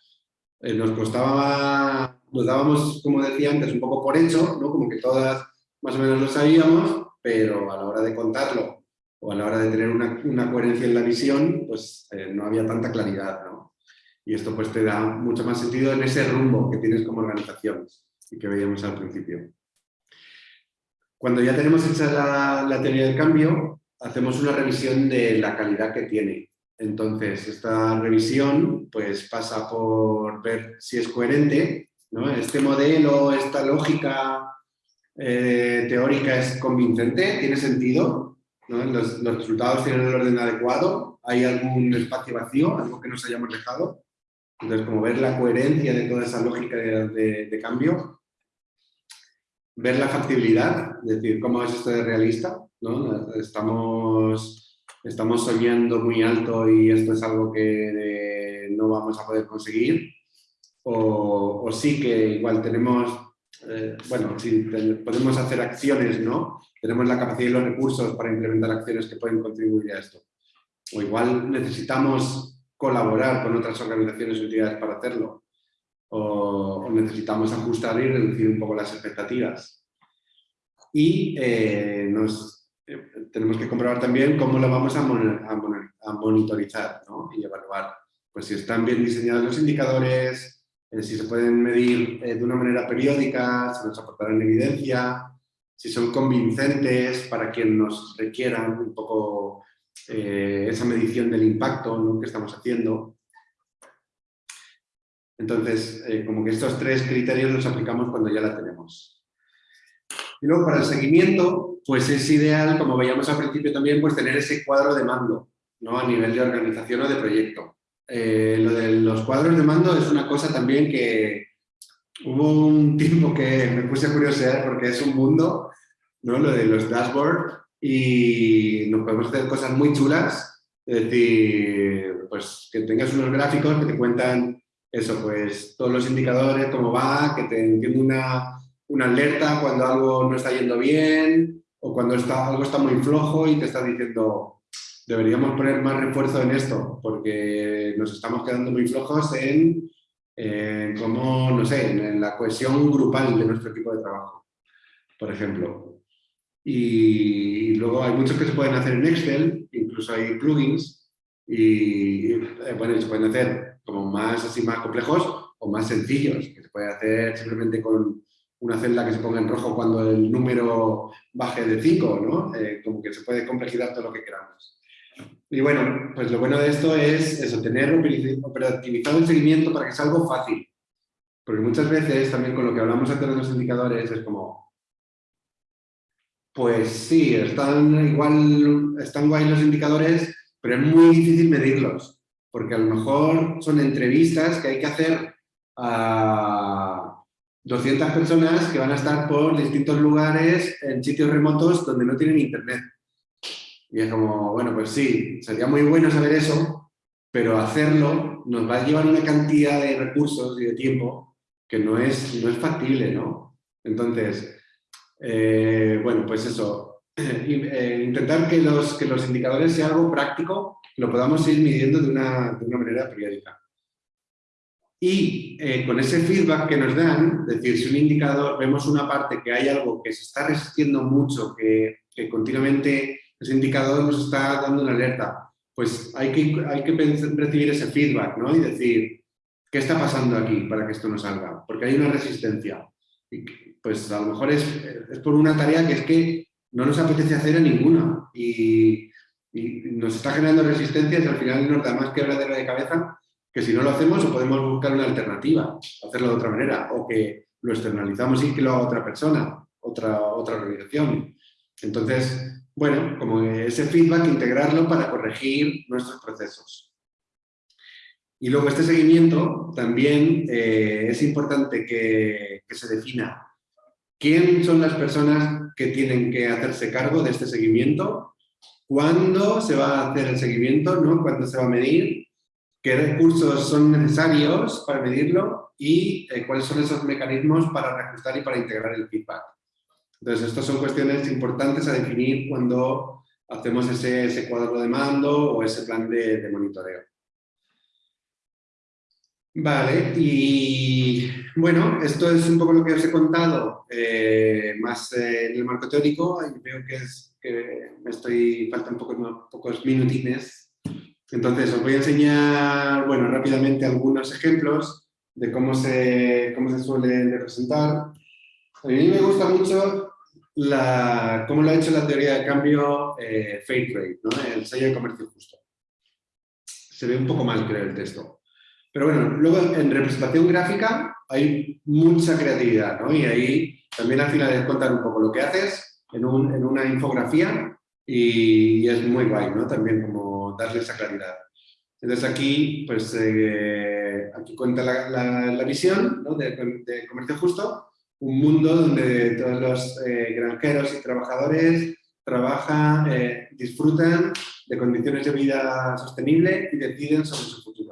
eh, nos costaba, nos dábamos, como decía antes, un poco por hecho, ¿no? como que todas más o menos lo sabíamos, pero a la hora de contarlo o a la hora de tener una, coherencia en la visión, pues eh, no había tanta claridad. ¿no? Y esto pues te da mucho más sentido en ese rumbo que tienes como organización y que veíamos al principio. Cuando ya tenemos hecha la, teoría del cambio, hacemos una revisión de la calidad que tiene. Entonces, esta revisión pues, pasa por ver si es coherente, ¿no? este modelo, esta lógica eh, teórica es convincente, tiene sentido, los, los, resultados tienen el orden adecuado, hay algún espacio vacío, algo que nos hayamos dejado. Entonces, como ver la coherencia de toda esa lógica de, cambio, ver la factibilidad, decir, cómo es esto de realista, ¿no? Estamos, estamos soñando muy alto y esto es algo que no vamos a poder conseguir, o, sí que igual tenemos eh, bueno, si podemos hacer acciones, ¿no? Tenemos la capacidad y los recursos para implementar acciones que pueden contribuir a esto. O igual necesitamos colaborar con otras organizaciones o entidades para hacerlo. O, necesitamos ajustar y reducir un poco las expectativas. Y eh, nos, eh, tenemos que comprobar también cómo lo vamos a, a monitorizar ¿no? y evaluar. Pues si están bien diseñados los indicadores, eh, si se pueden medir eh, de una manera periódica, si nos aportarán evidencia, si son convincentes para quien nos requieran un poco eh, esa medición del impacto que estamos haciendo. Entonces, como que estos tres criterios los aplicamos cuando ya la tenemos. Y luego para el seguimiento, pues es ideal, como veíamos al principio también, pues tener ese cuadro de mando ¿no? a nivel de organización o de proyecto. Eh, lo de los cuadros de mando es una cosa también que hubo un tiempo que me puse a curiosear porque es un mundo, ¿no? lo de los dashboards, y nos podemos hacer cosas muy chulas, es decir, pues que tengas unos gráficos que te cuentan eso, pues todos los indicadores, cómo va, que te entiende una, una alerta cuando algo no está yendo bien o cuando está, algo está muy flojo y te está diciendo, deberíamos poner más refuerzo en esto, porque nos estamos quedando muy flojos en, cómo, no sé, en la cohesión grupal de nuestro equipo de trabajo, por ejemplo. Y, luego hay muchos que se pueden hacer en Excel, incluso hay plugins, y, eh, bueno, se pueden hacer como más así más complejos o más sencillos, que se puede hacer simplemente con una celda que se ponga en rojo cuando el número baje de 5, ¿no? Eh, como que se puede complejizar todo lo que queramos. Y bueno, pues lo bueno de esto es eso, tener operativizado el seguimiento para que sea algo fácil. Porque muchas veces, también con lo que hablamos antes de los indicadores, es como, pues sí, están igual, están guay los indicadores, pero es muy difícil medirlos. Porque a lo mejor son entrevistas que hay que hacer a 200 personas que van a estar por distintos lugares en sitios remotos donde no tienen internet. Y es como, bueno, pues sí, sería muy bueno saber eso, pero hacerlo nos va a llevar una cantidad de recursos y de tiempo que no es, no es factible, ¿no? Entonces, eh, bueno, pues eso, eh, intentar que los, que los indicadores sean algo práctico, lo podamos ir midiendo de una, de una manera periódica. Y eh, con ese feedback que nos dan, es decir, si un indicador, vemos una parte que hay algo que se está resistiendo mucho, que, que continuamente ese indicador nos está dando una alerta. Pues hay que, hay que recibir ese feedback ¿no? y decir, ¿qué está pasando aquí para que esto no salga? Porque hay una resistencia. Y pues a lo mejor es, es por una tarea que es que no nos apetece hacer a ninguna y, nos está generando resistencias y al final nos da más quebradera de cabeza que si no lo hacemos o podemos buscar una alternativa, hacerlo de otra manera o que lo externalizamos y que lo haga otra persona, otra, otra organización. Entonces, bueno, como ese feedback, integrarlo para corregir nuestros procesos. Y luego este seguimiento también eh, es importante que, se defina quién son las personas que tienen que hacerse cargo de este seguimiento, cuándo se va a hacer el seguimiento, ¿no? cuándo se va a medir, qué recursos son necesarios para medirlo y eh, cuáles son esos mecanismos para reajustar y para integrar el feedback. Entonces, estas son cuestiones importantes a definir cuando hacemos ese, cuadro de mando o ese plan de, monitoreo. Vale, y bueno, esto es un poco lo que os he contado, eh, más eh, en el marco teórico, y veo que, es, que me estoy, faltan poco, pocos minutines. Entonces, os voy a enseñar, bueno, rápidamente algunos ejemplos de cómo se, cómo se suele representar. A mí me gusta mucho la, cómo lo ha hecho la teoría de cambio eh, Fairtrade, ¿no? el sello de comercio justo. Se ve un poco mal, creo, el texto. Pero bueno, luego en representación gráfica hay mucha creatividad, ¿no? Y ahí también al final es contar un poco lo que haces en, un, en una infografía y, es muy guay, ¿no? También como darle esa claridad. Entonces aquí, pues, eh, aquí cuenta la, visión de comercio justo un mundo donde todos los eh, granjeros y trabajadores trabajan, eh, disfrutan de condiciones de vida sostenible y deciden sobre su futuro.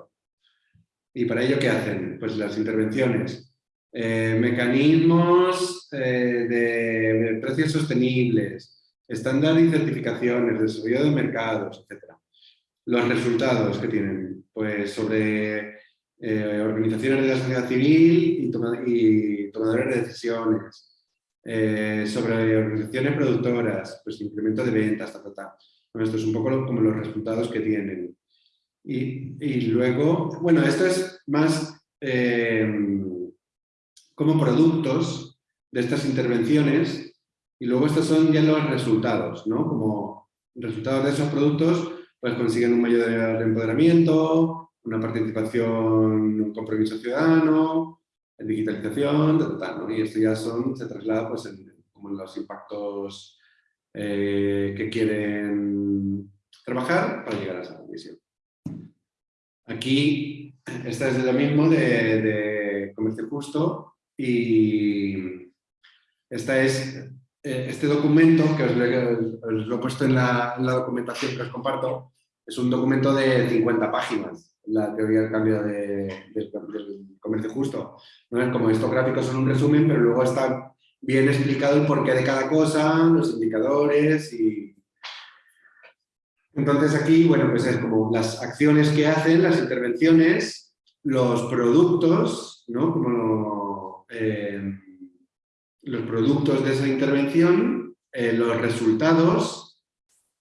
¿Y para ello qué hacen? Pues las intervenciones eh, mecanismos eh, de, precios sostenibles, estándar y certificaciones, desarrollo de mercados, etc. Los resultados que tienen, pues sobre eh, organizaciones de la sociedad civil y, tomadores de decisiones, sobre organizaciones productoras, pues incremento de ventas, ta, ta, esto es un poco como los resultados que tienen. Y, luego, bueno, esto es más como productos de estas intervenciones y luego estos son ya los resultados, ¿no? Como resultados de esos productos pues consiguen un mayor empoderamiento, una participación, un compromiso ciudadano, digitalización, ¿no? y esto ya son, se traslada pues en, como en los impactos eh, que quieren trabajar para llegar a esa condición. Aquí, esta es de lo mismo de, comercio justo, y esta es, eh, este documento, que os lo, he puesto en la, documentación que os comparto, es un documento de 50 páginas, la teoría del cambio de, del comercio justo. Como estos gráficos son un resumen, pero luego está bien explicado el porqué de cada cosa, los indicadores y... Entonces aquí, bueno, pues es como las acciones que hacen, las intervenciones, los productos, ¿no? Como eh, los productos de esa intervención, eh, los resultados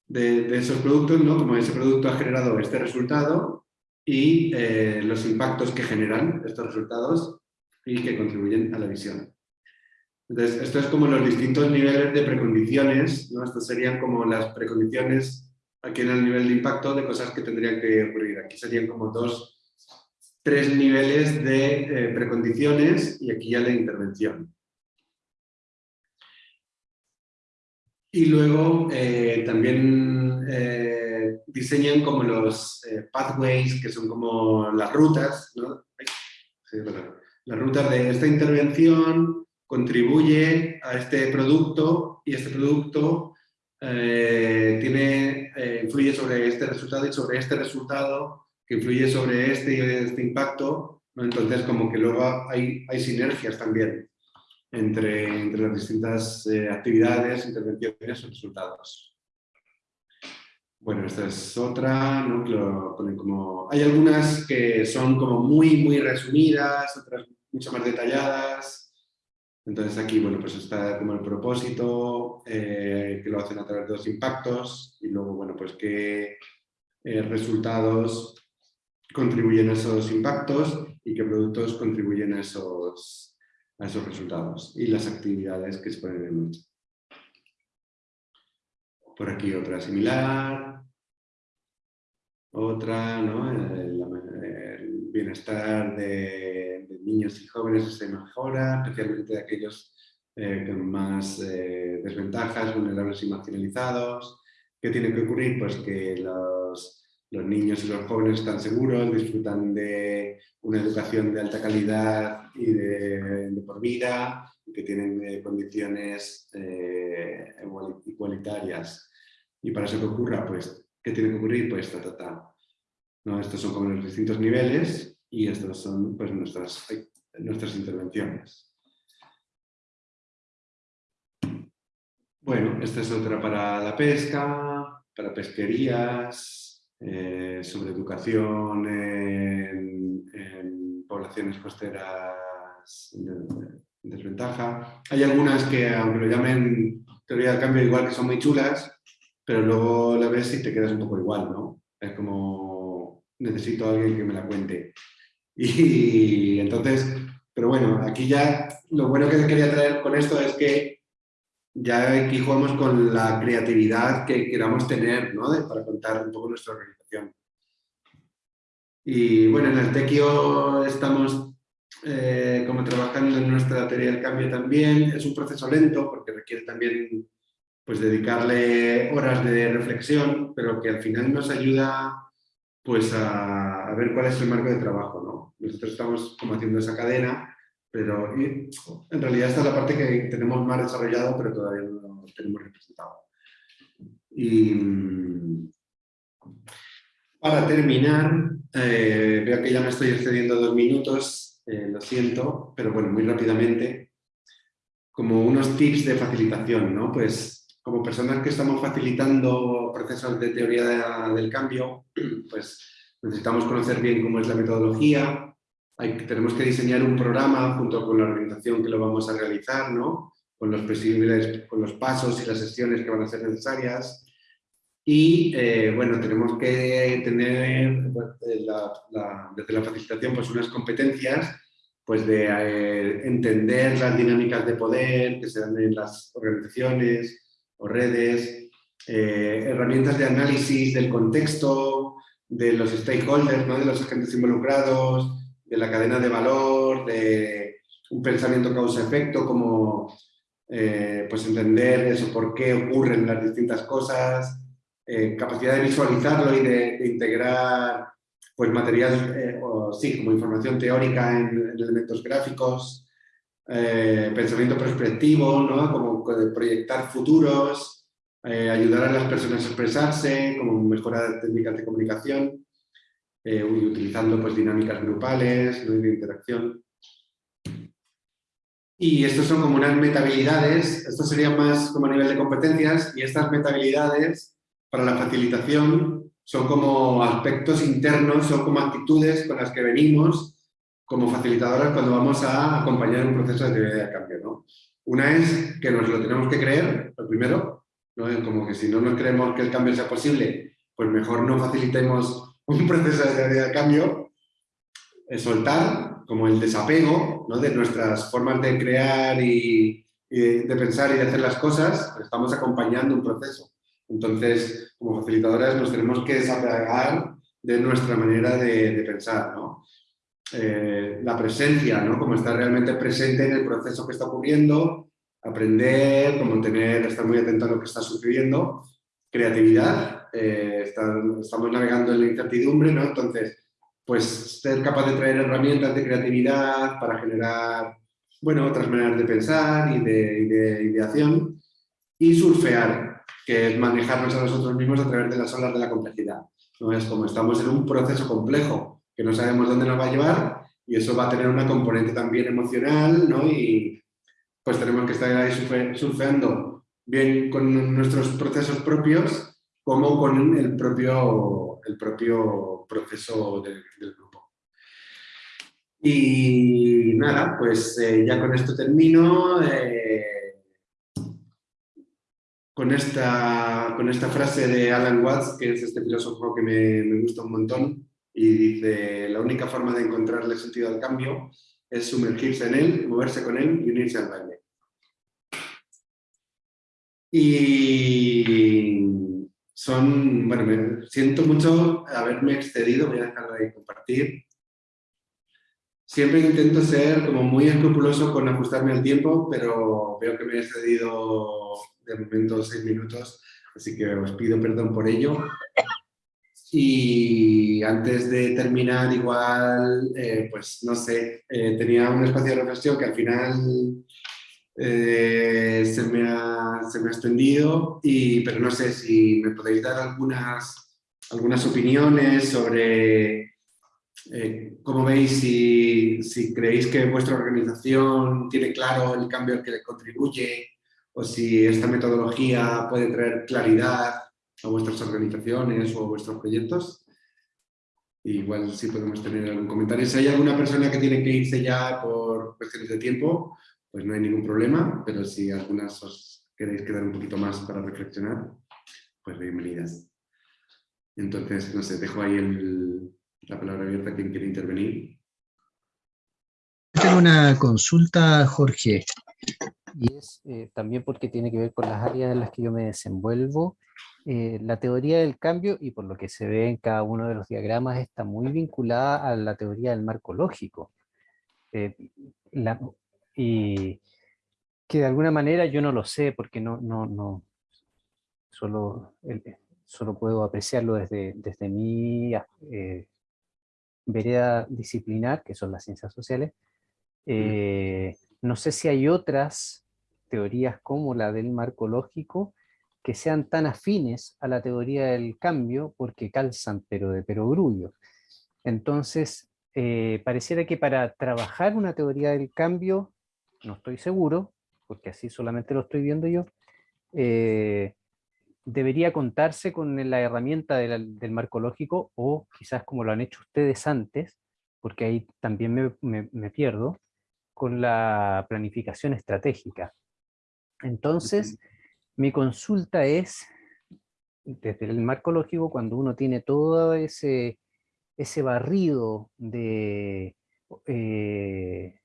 de, esos productos, ¿no? como ese producto ha generado este resultado y eh, los impactos que generan estos resultados y que contribuyen a la visión. Entonces, esto es como los distintos niveles de precondiciones, ¿no? Estos serían como las precondiciones aquí en el nivel de impacto de cosas que tendrían que ocurrir. Aquí serían como dos tres niveles de eh, precondiciones y aquí ya la intervención. Y luego eh, también eh, diseñan como los pathways, que son como las rutas, las rutas de esta intervención contribuye a este producto y este producto tiene, influye sobre este resultado y sobre este resultado que influye sobre este, este impacto, entonces como que luego hay, hay sinergias también entre, entre las distintas eh, actividades, intervenciones y resultados. Bueno, esta es otra, ¿no? como, hay algunas que son como muy, muy resumidas, otras mucho más detalladas. Entonces aquí, bueno, pues está como el propósito, eh, que lo hacen a través de los impactos, y luego, bueno, pues qué eh, resultados contribuyen a esos impactos y qué productos contribuyen a esos, a esos resultados y las actividades que se ponen en marcha. Por aquí otra similar, otra, ¿no? el, bienestar de, niños y jóvenes se mejora, especialmente de aquellos eh, con más eh, desventajas, vulnerables y marginalizados. ¿Qué tiene que ocurrir? Pues que los los niños y los jóvenes están seguros, disfrutan de una educación de alta calidad y de, por vida, que tienen eh, condiciones igualitarias. Y para eso que ocurra, pues, ¿qué tiene que ocurrir? Pues, ta, ta, ta. ¿No? Estos son como los distintos niveles y estas son pues, nuestras, nuestras intervenciones. Bueno, esta es otra para la pesca, para pesquerías, eh, sobre educación en, poblaciones costeras en desventaja. Hay algunas que, aunque lo llamen teoría del cambio, igual que son muy chulas, pero luego la ves y te quedas un poco igual, ¿no? Es como, necesito alguien que me la cuente. Y entonces, pero bueno, aquí ya lo bueno que quería traer con esto es que ya aquí jugamos con la creatividad que queramos tener ¿no? para contar un poco nuestra organización. Y bueno, en el Tequio estamos eh, como trabajando en nuestra teoría del cambio también. Es un proceso lento porque requiere también pues, dedicarle horas de reflexión, pero que al final nos ayuda pues, a, ver cuál es el marco de trabajo. ¿no? Nosotros estamos como haciendo esa cadena pero en realidad esta es la parte que tenemos más desarrollado, pero todavía no lo tenemos representado. Y mm, para terminar, eh, veo que ya me estoy excediendo dos minutos. eh, lo siento, pero bueno, muy rápidamente, como unos tips de facilitación, ¿no? Pues como personas que estamos facilitando procesos de teoría del cambio, pues necesitamos conocer bien cómo es la metodología, hay, tenemos que diseñar un programa junto con la organización que lo vamos a realizar, ¿no? con, los con los pasos y las sesiones que van a ser necesarias. Y eh, bueno, tenemos que tener pues, desde la facilitación pues, unas competencias pues, de eh, entender las dinámicas de poder que se dan en las organizaciones, o redes, eh, herramientas de análisis del contexto, de los stakeholders, de los agentes involucrados, de la cadena de valor, de un pensamiento causa-efecto, como eh, pues entender eso, por qué ocurren las distintas cosas, eh, capacidad de visualizarlo y de, integrar pues, material, o, sí, como información teórica en, elementos gráficos, pensamiento perspectivo, ¿no? como proyectar futuros, eh, ayudar a las personas a expresarse, como mejorar técnicas de comunicación, eh, utilizando pues, dinámicas grupales, de interacción. Y estos son como unas metabilidades, esto sería más como a nivel de competencias, y estas metabilidades para la facilitación son como aspectos internos, son como actitudes con las que venimos como facilitadoras cuando vamos a acompañar un proceso de teoría de cambio. ¿no? Una es que nos lo tenemos que creer, lo primero, ¿no? como que si no nos creemos que el cambio sea posible, pues mejor no facilitemos un proceso de cambio, es soltar, como el desapego ¿no? de nuestras formas de crear y, de pensar y de hacer las cosas, estamos acompañando un proceso. Entonces, como facilitadoras nos tenemos que desapegar de nuestra manera de, pensar. ¿no? Eh, la presencia, ¿no? como estar realmente presente en el proceso que está ocurriendo, aprender, como tener, estar muy atento a lo que está sucediendo, creatividad, eh, estamos navegando en la incertidumbre, ¿no? entonces, pues ser capaz de traer herramientas de creatividad para generar, bueno, otras maneras de pensar y de, de ideación, y surfear, que es manejarnos a nosotros mismos a través de las olas de la complejidad. ¿no? Es como estamos en un proceso complejo, que no sabemos dónde nos va a llevar y eso va a tener una componente también emocional, ¿no? Y pues tenemos que estar ahí surfeando bien con nuestros procesos propios como con el propio, el propio proceso del, grupo. Y nada, pues eh, ya con esto termino. Eh, con esta, con esta frase de Alan Watts, que es este filósofo que me, me gusta un montón, y dice, la única forma de encontrarle sentido al cambio es sumergirse en él, moverse con él y unirse al baile. Y son, bueno, me siento mucho haberme excedido, voy a dejar de compartir. Siempre intento ser como muy escrupuloso con ajustarme al tiempo, pero veo que me he excedido de momento seis minutos, así que os pido perdón por ello. Y antes de terminar, igual, eh, pues no sé, eh, tenía un espacio de reflexión que al final eh, se, me ha, se, me ha, extendido, y, pero no sé si me podéis dar algunas, algunas opiniones sobre cómo veis, si, si, creéis que vuestra organización tiene claro el cambio al que le contribuye, o si esta metodología puede traer claridad a vuestras organizaciones o a vuestros proyectos. Igual si podemos tener algún comentario. Si hay alguna persona que tiene que irse ya por cuestiones de tiempo, pues no hay ningún problema, pero si algunas os queréis quedar un poquito más para reflexionar, pues bienvenidas. Entonces, no sé, dejo ahí la palabra abierta a quien quiere intervenir. Tengo una consulta, Jorge, y es eh, también porque tiene que ver con las áreas en las que yo me desenvuelvo eh, la teoría del cambio, y por lo que se ve en cada uno de los diagramas, está muy vinculada a la teoría del marco lógico. Eh, y que de alguna manera yo no lo sé, porque no, no, no solo, solo puedo apreciarlo desde, desde mi eh, vereda disciplinar, que son las ciencias sociales. no sé si hay otras teorías como la del marco lógico que sean tan afines a la teoría del cambio porque calzan pero de perogrullo. Entonces, eh, pareciera que para trabajar una teoría del cambio, no estoy seguro, porque así solamente lo estoy viendo yo, eh, debería contarse con la herramienta del marco lógico o quizás como lo han hecho ustedes antes, porque ahí también me, pierdo, con la planificación estratégica. Entonces, mi consulta es, desde el marco lógico, cuando uno tiene todo ese, ese barrido de, eh,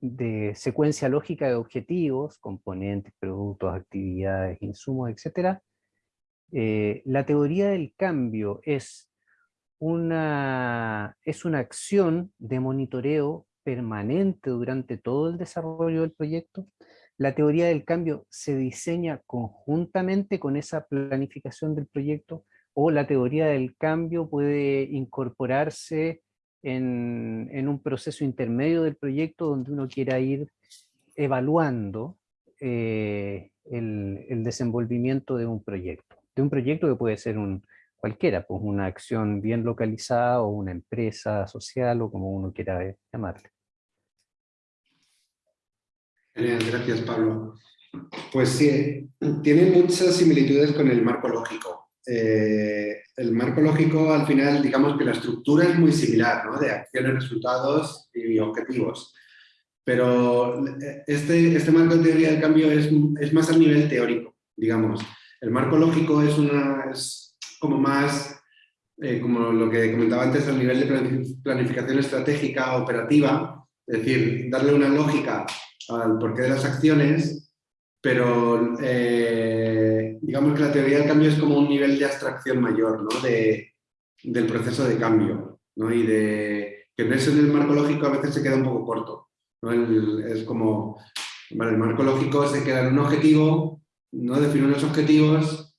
de secuencia lógica de objetivos, componentes, productos, actividades, insumos, etc., eh, la teoría del cambio es una, es una acción de monitoreo permanente durante todo el desarrollo del proyecto. La teoría del cambio se diseña conjuntamente con esa planificación del proyecto o la teoría del cambio puede incorporarse en, un proceso intermedio del proyecto donde uno quiera ir evaluando eh, el, desenvolvimiento de un proyecto. De un proyecto que puede ser un, cualquiera, pues una acción bien localizada o una empresa social o como uno quiera llamarle. Gracias, Pablo. Pues sí, tiene muchas similitudes con el marco lógico. Eh, el marco lógico, al final, digamos que la estructura es muy similar, ¿no? De acciones, resultados y objetivos. Pero este, este marco de teoría del cambio es, es más a nivel teórico, digamos. El marco lógico es, una, es como más, eh, como lo que comentaba antes, al nivel de planificación estratégica operativa, es decir, darle una lógica al porqué de las acciones, pero eh, digamos que la teoría del cambio es como un nivel de abstracción mayor ¿no? de, del proceso de cambio ¿no? y de que en eso en el marco lógico a veces se queda un poco corto. ¿no? es como, el marco lógico se queda en un objetivo, ¿no? define unos objetivos,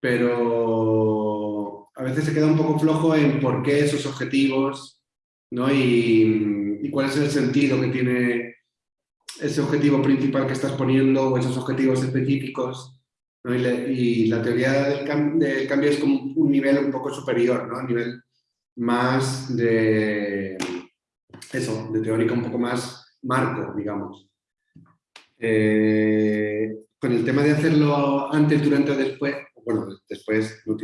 pero a veces se queda un poco flojo en por qué esos objetivos ¿no? y cuál es el sentido que tiene ese objetivo principal que estás poniendo o esos objetivos específicos. Y, la teoría del, cambio es como un nivel un poco superior, ¿no? un nivel más de eso, de teórica un poco más marco, digamos. Eh, con el tema de hacerlo antes, durante o después, bueno, después no,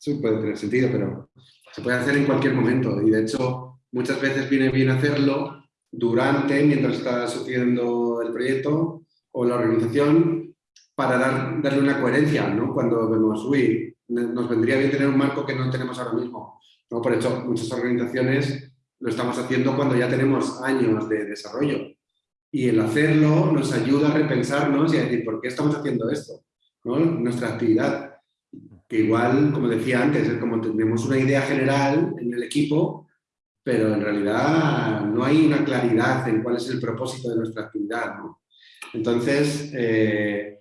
eso puede tener sentido, pero se puede hacer en cualquier momento y de hecho muchas veces viene bien hacerlo durante, mientras está sucediendo el proyecto o la organización, para dar, darle una coherencia, ¿no? Cuando vemos, uy, nos vendría bien tener un marco que no tenemos ahora mismo. ¿no? Por hecho, muchas organizaciones lo estamos haciendo cuando ya tenemos años de desarrollo. Y el hacerlo nos ayuda a repensarnos y a decir, ¿por qué estamos haciendo esto? ¿no? Nuestra actividad. Que igual, como decía antes, es como tenemos una idea general en el equipo, pero en realidad no hay una claridad en cuál es el propósito de nuestra actividad. Entonces, eh,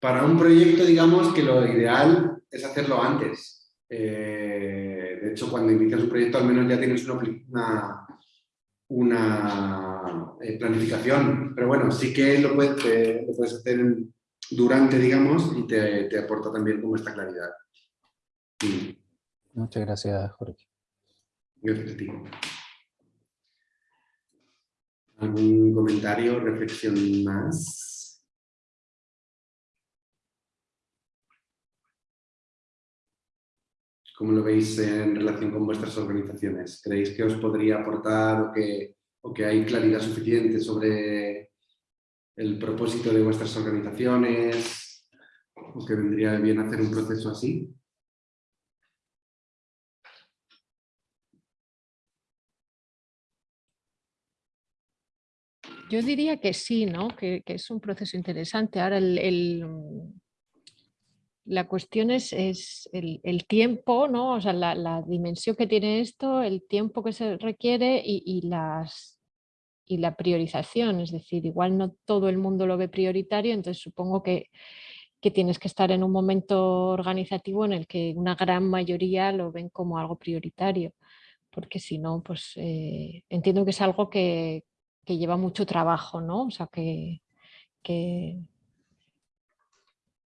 para un proyecto, digamos que lo ideal es hacerlo antes. Eh, de hecho, cuando inicias un proyecto, al menos ya tienes una, una, eh, planificación. Pero bueno, sí que lo puedes, lo puedes hacer durante, digamos, y te, te aporta también como esta claridad. Muchas gracias, Jorge. ¿Algún comentario, reflexión más? ¿Cómo lo veis en relación con vuestras organizaciones? ¿Creéis que os podría aportar o que, o que hay claridad suficiente sobre el propósito de vuestras organizaciones? ¿O que vendría bien hacer un proceso así? Yo diría que sí, ¿no? que, es un proceso interesante. Ahora, la cuestión es, el, tiempo, ¿no? o sea, la, dimensión que tiene esto, el tiempo que se requiere y, las, y la priorización. Es decir, igual no todo el mundo lo ve prioritario, entonces supongo que, tienes que estar en un momento organizativo en el que una gran mayoría lo ven como algo prioritario porque si no, pues eh, entiendo que es algo que, que lleva mucho trabajo, ¿no? O sea, que,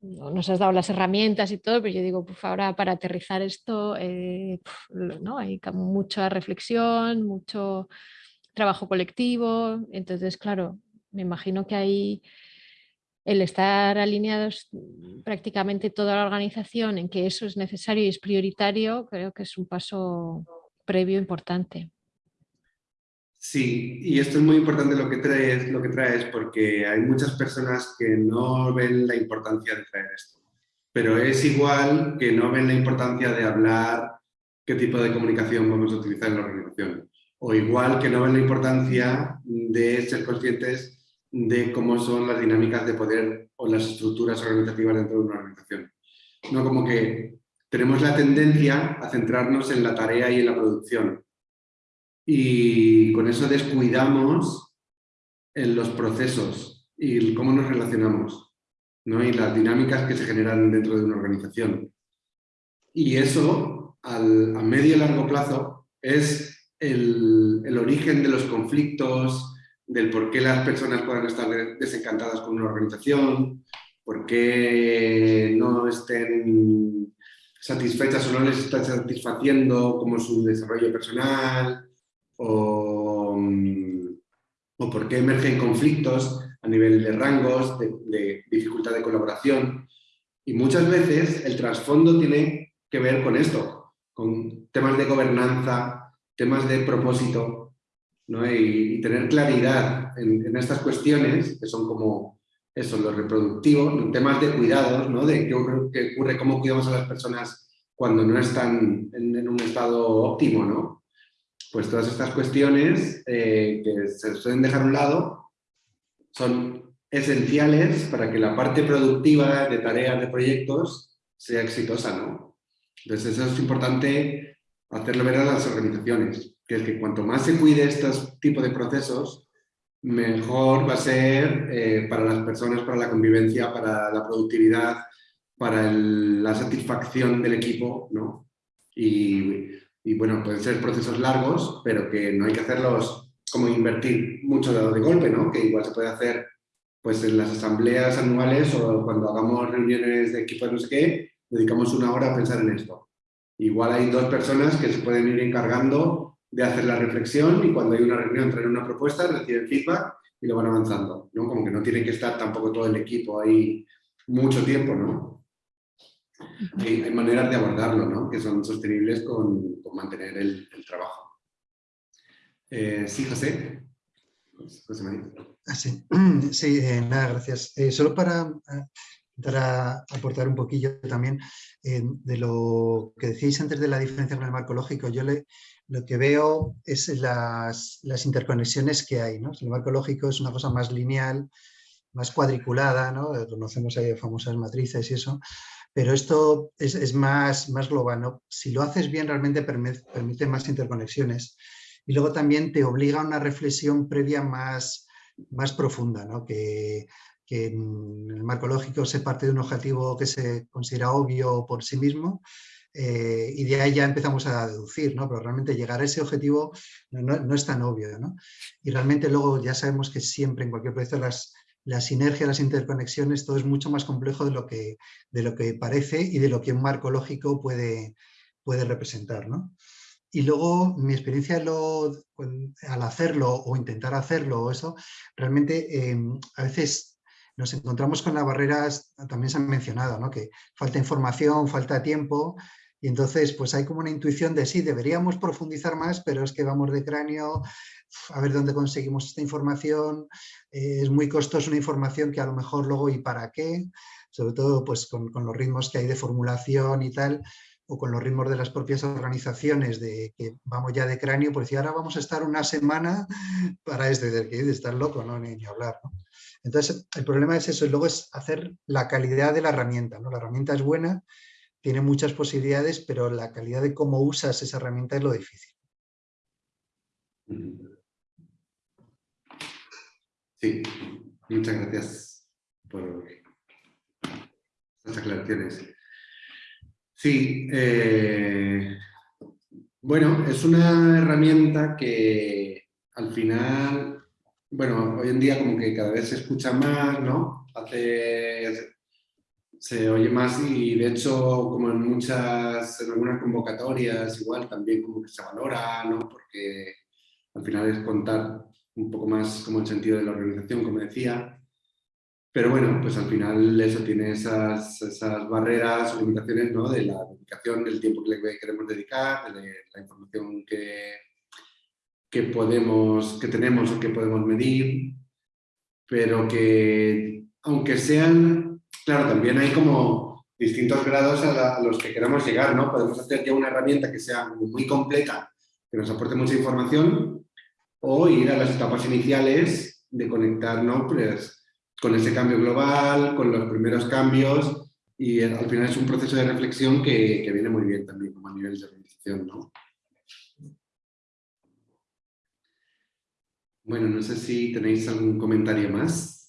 nos has dado las herramientas y todo, pero yo digo, pues ahora para aterrizar esto, eh, ¿no? hay mucha reflexión, mucho trabajo colectivo, entonces claro, me imagino que hay el estar alineados prácticamente toda la organización en que eso es necesario y es prioritario, creo que es un paso previo importante. Sí, y esto es muy importante lo que traes, lo que traes porque hay muchas personas que no ven la importancia de traer esto. Pero es igual que no ven la importancia de hablar qué tipo de comunicación vamos a utilizar en la organización. O igual que no ven la importancia de ser conscientes de cómo son las dinámicas de poder o las estructuras organizativas dentro de una organización. No como que tenemos la tendencia a centrarnos en la tarea y en la producción y con eso descuidamos en los procesos y cómo nos relacionamos ¿no? y las dinámicas que se generan dentro de una organización. Y eso, al, a medio y largo plazo, es el, el, origen de los conflictos, del por qué las personas puedan estar desencantadas con una organización, por qué no estén satisfechas o no les está satisfaciendo como su desarrollo personal, o, o por qué emergen conflictos a nivel de rangos, de, dificultad de colaboración. Y muchas veces el trasfondo tiene que ver con esto, con temas de gobernanza, temas de propósito, ¿no? y, tener claridad en, estas cuestiones, que son como eso, lo reproductivo, temas de cuidados, ¿no? de qué ocurre, cómo cuidamos a las personas cuando no están en, en un estado óptimo, ¿no? Pues todas estas cuestiones eh, que se suelen dejar a un lado son esenciales para que la parte productiva de tareas, de proyectos, sea exitosa, ¿no? Entonces eso es importante hacerlo ver a las organizaciones, que es que cuanto más se cuide estos tipos de procesos, mejor va a ser eh, para las personas, para la convivencia, para la productividad, para la satisfacción del equipo, ¿no? Y y bueno, pueden ser procesos largos, pero que no hay que hacerlos como invertir mucho de, de golpe, ¿no? Que igual se puede hacer pues en las asambleas anuales o cuando hagamos reuniones de equipos no sé qué, dedicamos una hora a pensar en esto. Igual hay dos personas que se pueden ir encargando de hacer la reflexión y cuando hay una reunión traen una propuesta, reciben feedback y lo van avanzando, ¿no? Como que no tiene que estar tampoco todo el equipo ahí mucho tiempo, ¿no? Hay, maneras de abordarlo, ¿no? que son sostenibles con, mantener el, trabajo. Eh, sí, José. José María. Ah, sí, eh, nada, gracias. Eh, solo para para aportar un poquillo también de lo que decíais antes de la diferencia con el marco lógico. Yo lo que veo es las, las interconexiones que hay. ¿no? El marco lógico es una cosa más lineal, más cuadriculada, ¿no? conocemos ahí famosas matrices y eso, pero esto es, más, más global. ¿no? Si lo haces bien, realmente permite, más interconexiones. Y luego también te obliga a una reflexión previa más, profunda, ¿no? que, que en el marco lógico se parte de un objetivo que se considera obvio por sí mismo, eh, y de ahí ya empezamos a deducir, ¿no? pero realmente llegar a ese objetivo no, no, es tan obvio. ¿no? Y realmente luego ya sabemos que siempre en cualquier proyecto las, la sinergia, las interconexiones, todo es mucho más complejo de lo que, de lo que parece y de lo que un marco lógico puede, puede representar. ¿no? Y luego mi experiencia al hacerlo o intentar hacerlo, eso, realmente em, a veces nos encontramos con las barreras, también se han mencionado, ¿no? que falta información, falta tiempo, y entonces pues hay como una intuición de sí, deberíamos profundizar más, pero es que vamos de cráneo, a ver dónde conseguimos esta información, eh, es muy costosa una información que a lo mejor luego y para qué, sobre todo pues con, los ritmos que hay de formulación y tal, o con los ritmos de las propias organizaciones de que vamos ya de cráneo, pues decir, ahora vamos a estar una semana para este, de, estar loco, ¿no? Ni, hablar. Entonces, el problema es eso, y luego es hacer la calidad de la herramienta. ¿no? La herramienta es buena, tiene muchas posibilidades, pero la calidad de cómo usas esa herramienta es lo difícil. Sí, muchas gracias por las aclaraciones. Sí, eh, bueno, es una herramienta que al final, bueno, hoy en día como que cada vez se escucha más, ¿no? Hace, se oye más y de hecho como en muchas, en algunas convocatorias igual también como que se valora, ¿no? Porque al final es contar un poco más como el sentido de la organización, como decía. Pero bueno, pues al final eso tiene esas, esas barreras o limitaciones ¿no? de la dedicación, del tiempo que le queremos dedicar, de la información que, que, podemos, que tenemos o que podemos medir, pero que aunque sean, claro, también hay como distintos grados a, los que queramos llegar, ¿no? Podemos hacer ya una herramienta que sea muy completa, que nos aporte mucha información, o ir a las etapas iniciales de conectarnos pues, con ese cambio global, con los primeros cambios, y al final es un proceso de reflexión que, que viene muy bien también como a nivel de organización, ¿no? Bueno, no sé si tenéis algún comentario más.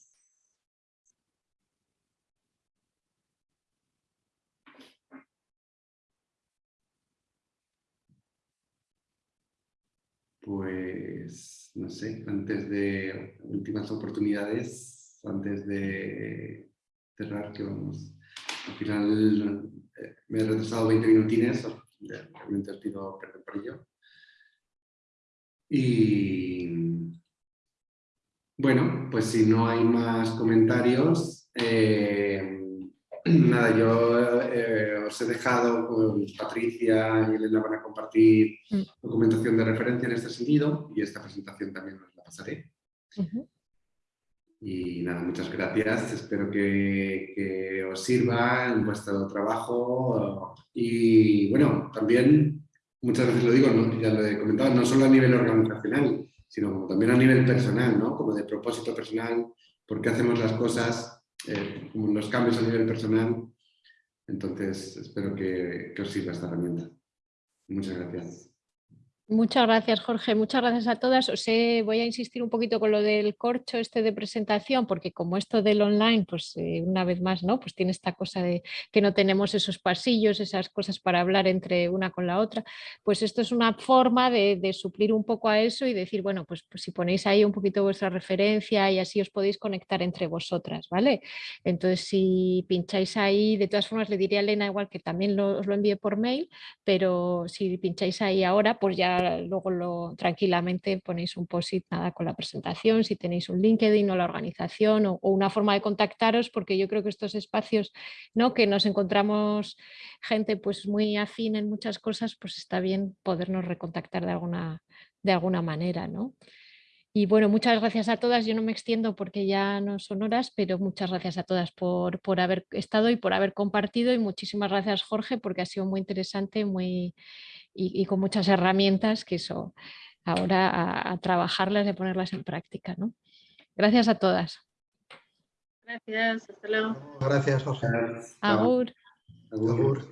Pues, no sé, antes de últimas oportunidades, antes de cerrar, que vamos. Al final eh, me he retrasado 20 minutines, realmente os pido perdón por ello. Y bueno, pues si no hay más comentarios, eh, nada, yo eh, os he dejado con Patricia y Elena van a compartir mm. documentación de referencia en este sentido y esta presentación también os la pasaré. Y nada, muchas gracias. Espero que, os sirva en vuestro trabajo. Y bueno, también, muchas veces lo digo, ya lo he comentado, no solo a nivel organizacional, sino también a nivel personal, ¿no? como de propósito personal, por qué hacemos las cosas eh, los cambios a nivel personal. Entonces, espero que, que os sirva esta herramienta. Muchas gracias. Muchas gracias, Jorge. Muchas gracias a todas. Os voy a insistir un poquito con lo del corcho este de presentación, porque como esto del online, pues eh, una vez más, ¿no? Pues tiene esta cosa de que no tenemos esos pasillos, esas cosas para hablar entre una con la otra. Pues esto es una forma de, suplir un poco a eso y decir, bueno, pues, pues, si ponéis ahí un poquito vuestra referencia y así os podéis conectar entre vosotras, ¿vale? Entonces, si pincháis ahí, de todas formas le diría a Elena igual que también os lo envíe por mail, pero si pincháis ahí ahora, pues ya luego lo, tranquilamente ponéis un post-it nada con la presentación, si tenéis un LinkedIn o la organización o, una forma de contactaros, porque yo creo que estos espacios ¿no? que nos encontramos gente pues muy afín en muchas cosas, pues está bien podernos recontactar de alguna, de alguna manera. ¿no? Y bueno, muchas gracias a todas. Yo no me extiendo porque ya no son horas, pero muchas gracias a todas por, por haber estado y por haber compartido. Y muchísimas gracias, Jorge, porque ha sido muy interesante, muy, y, con muchas herramientas que eso ahora a, trabajarlas y a ponerlas en práctica. ¿no? Gracias a todas. Gracias, hasta luego. Gracias, Jorge. Agur. Agur.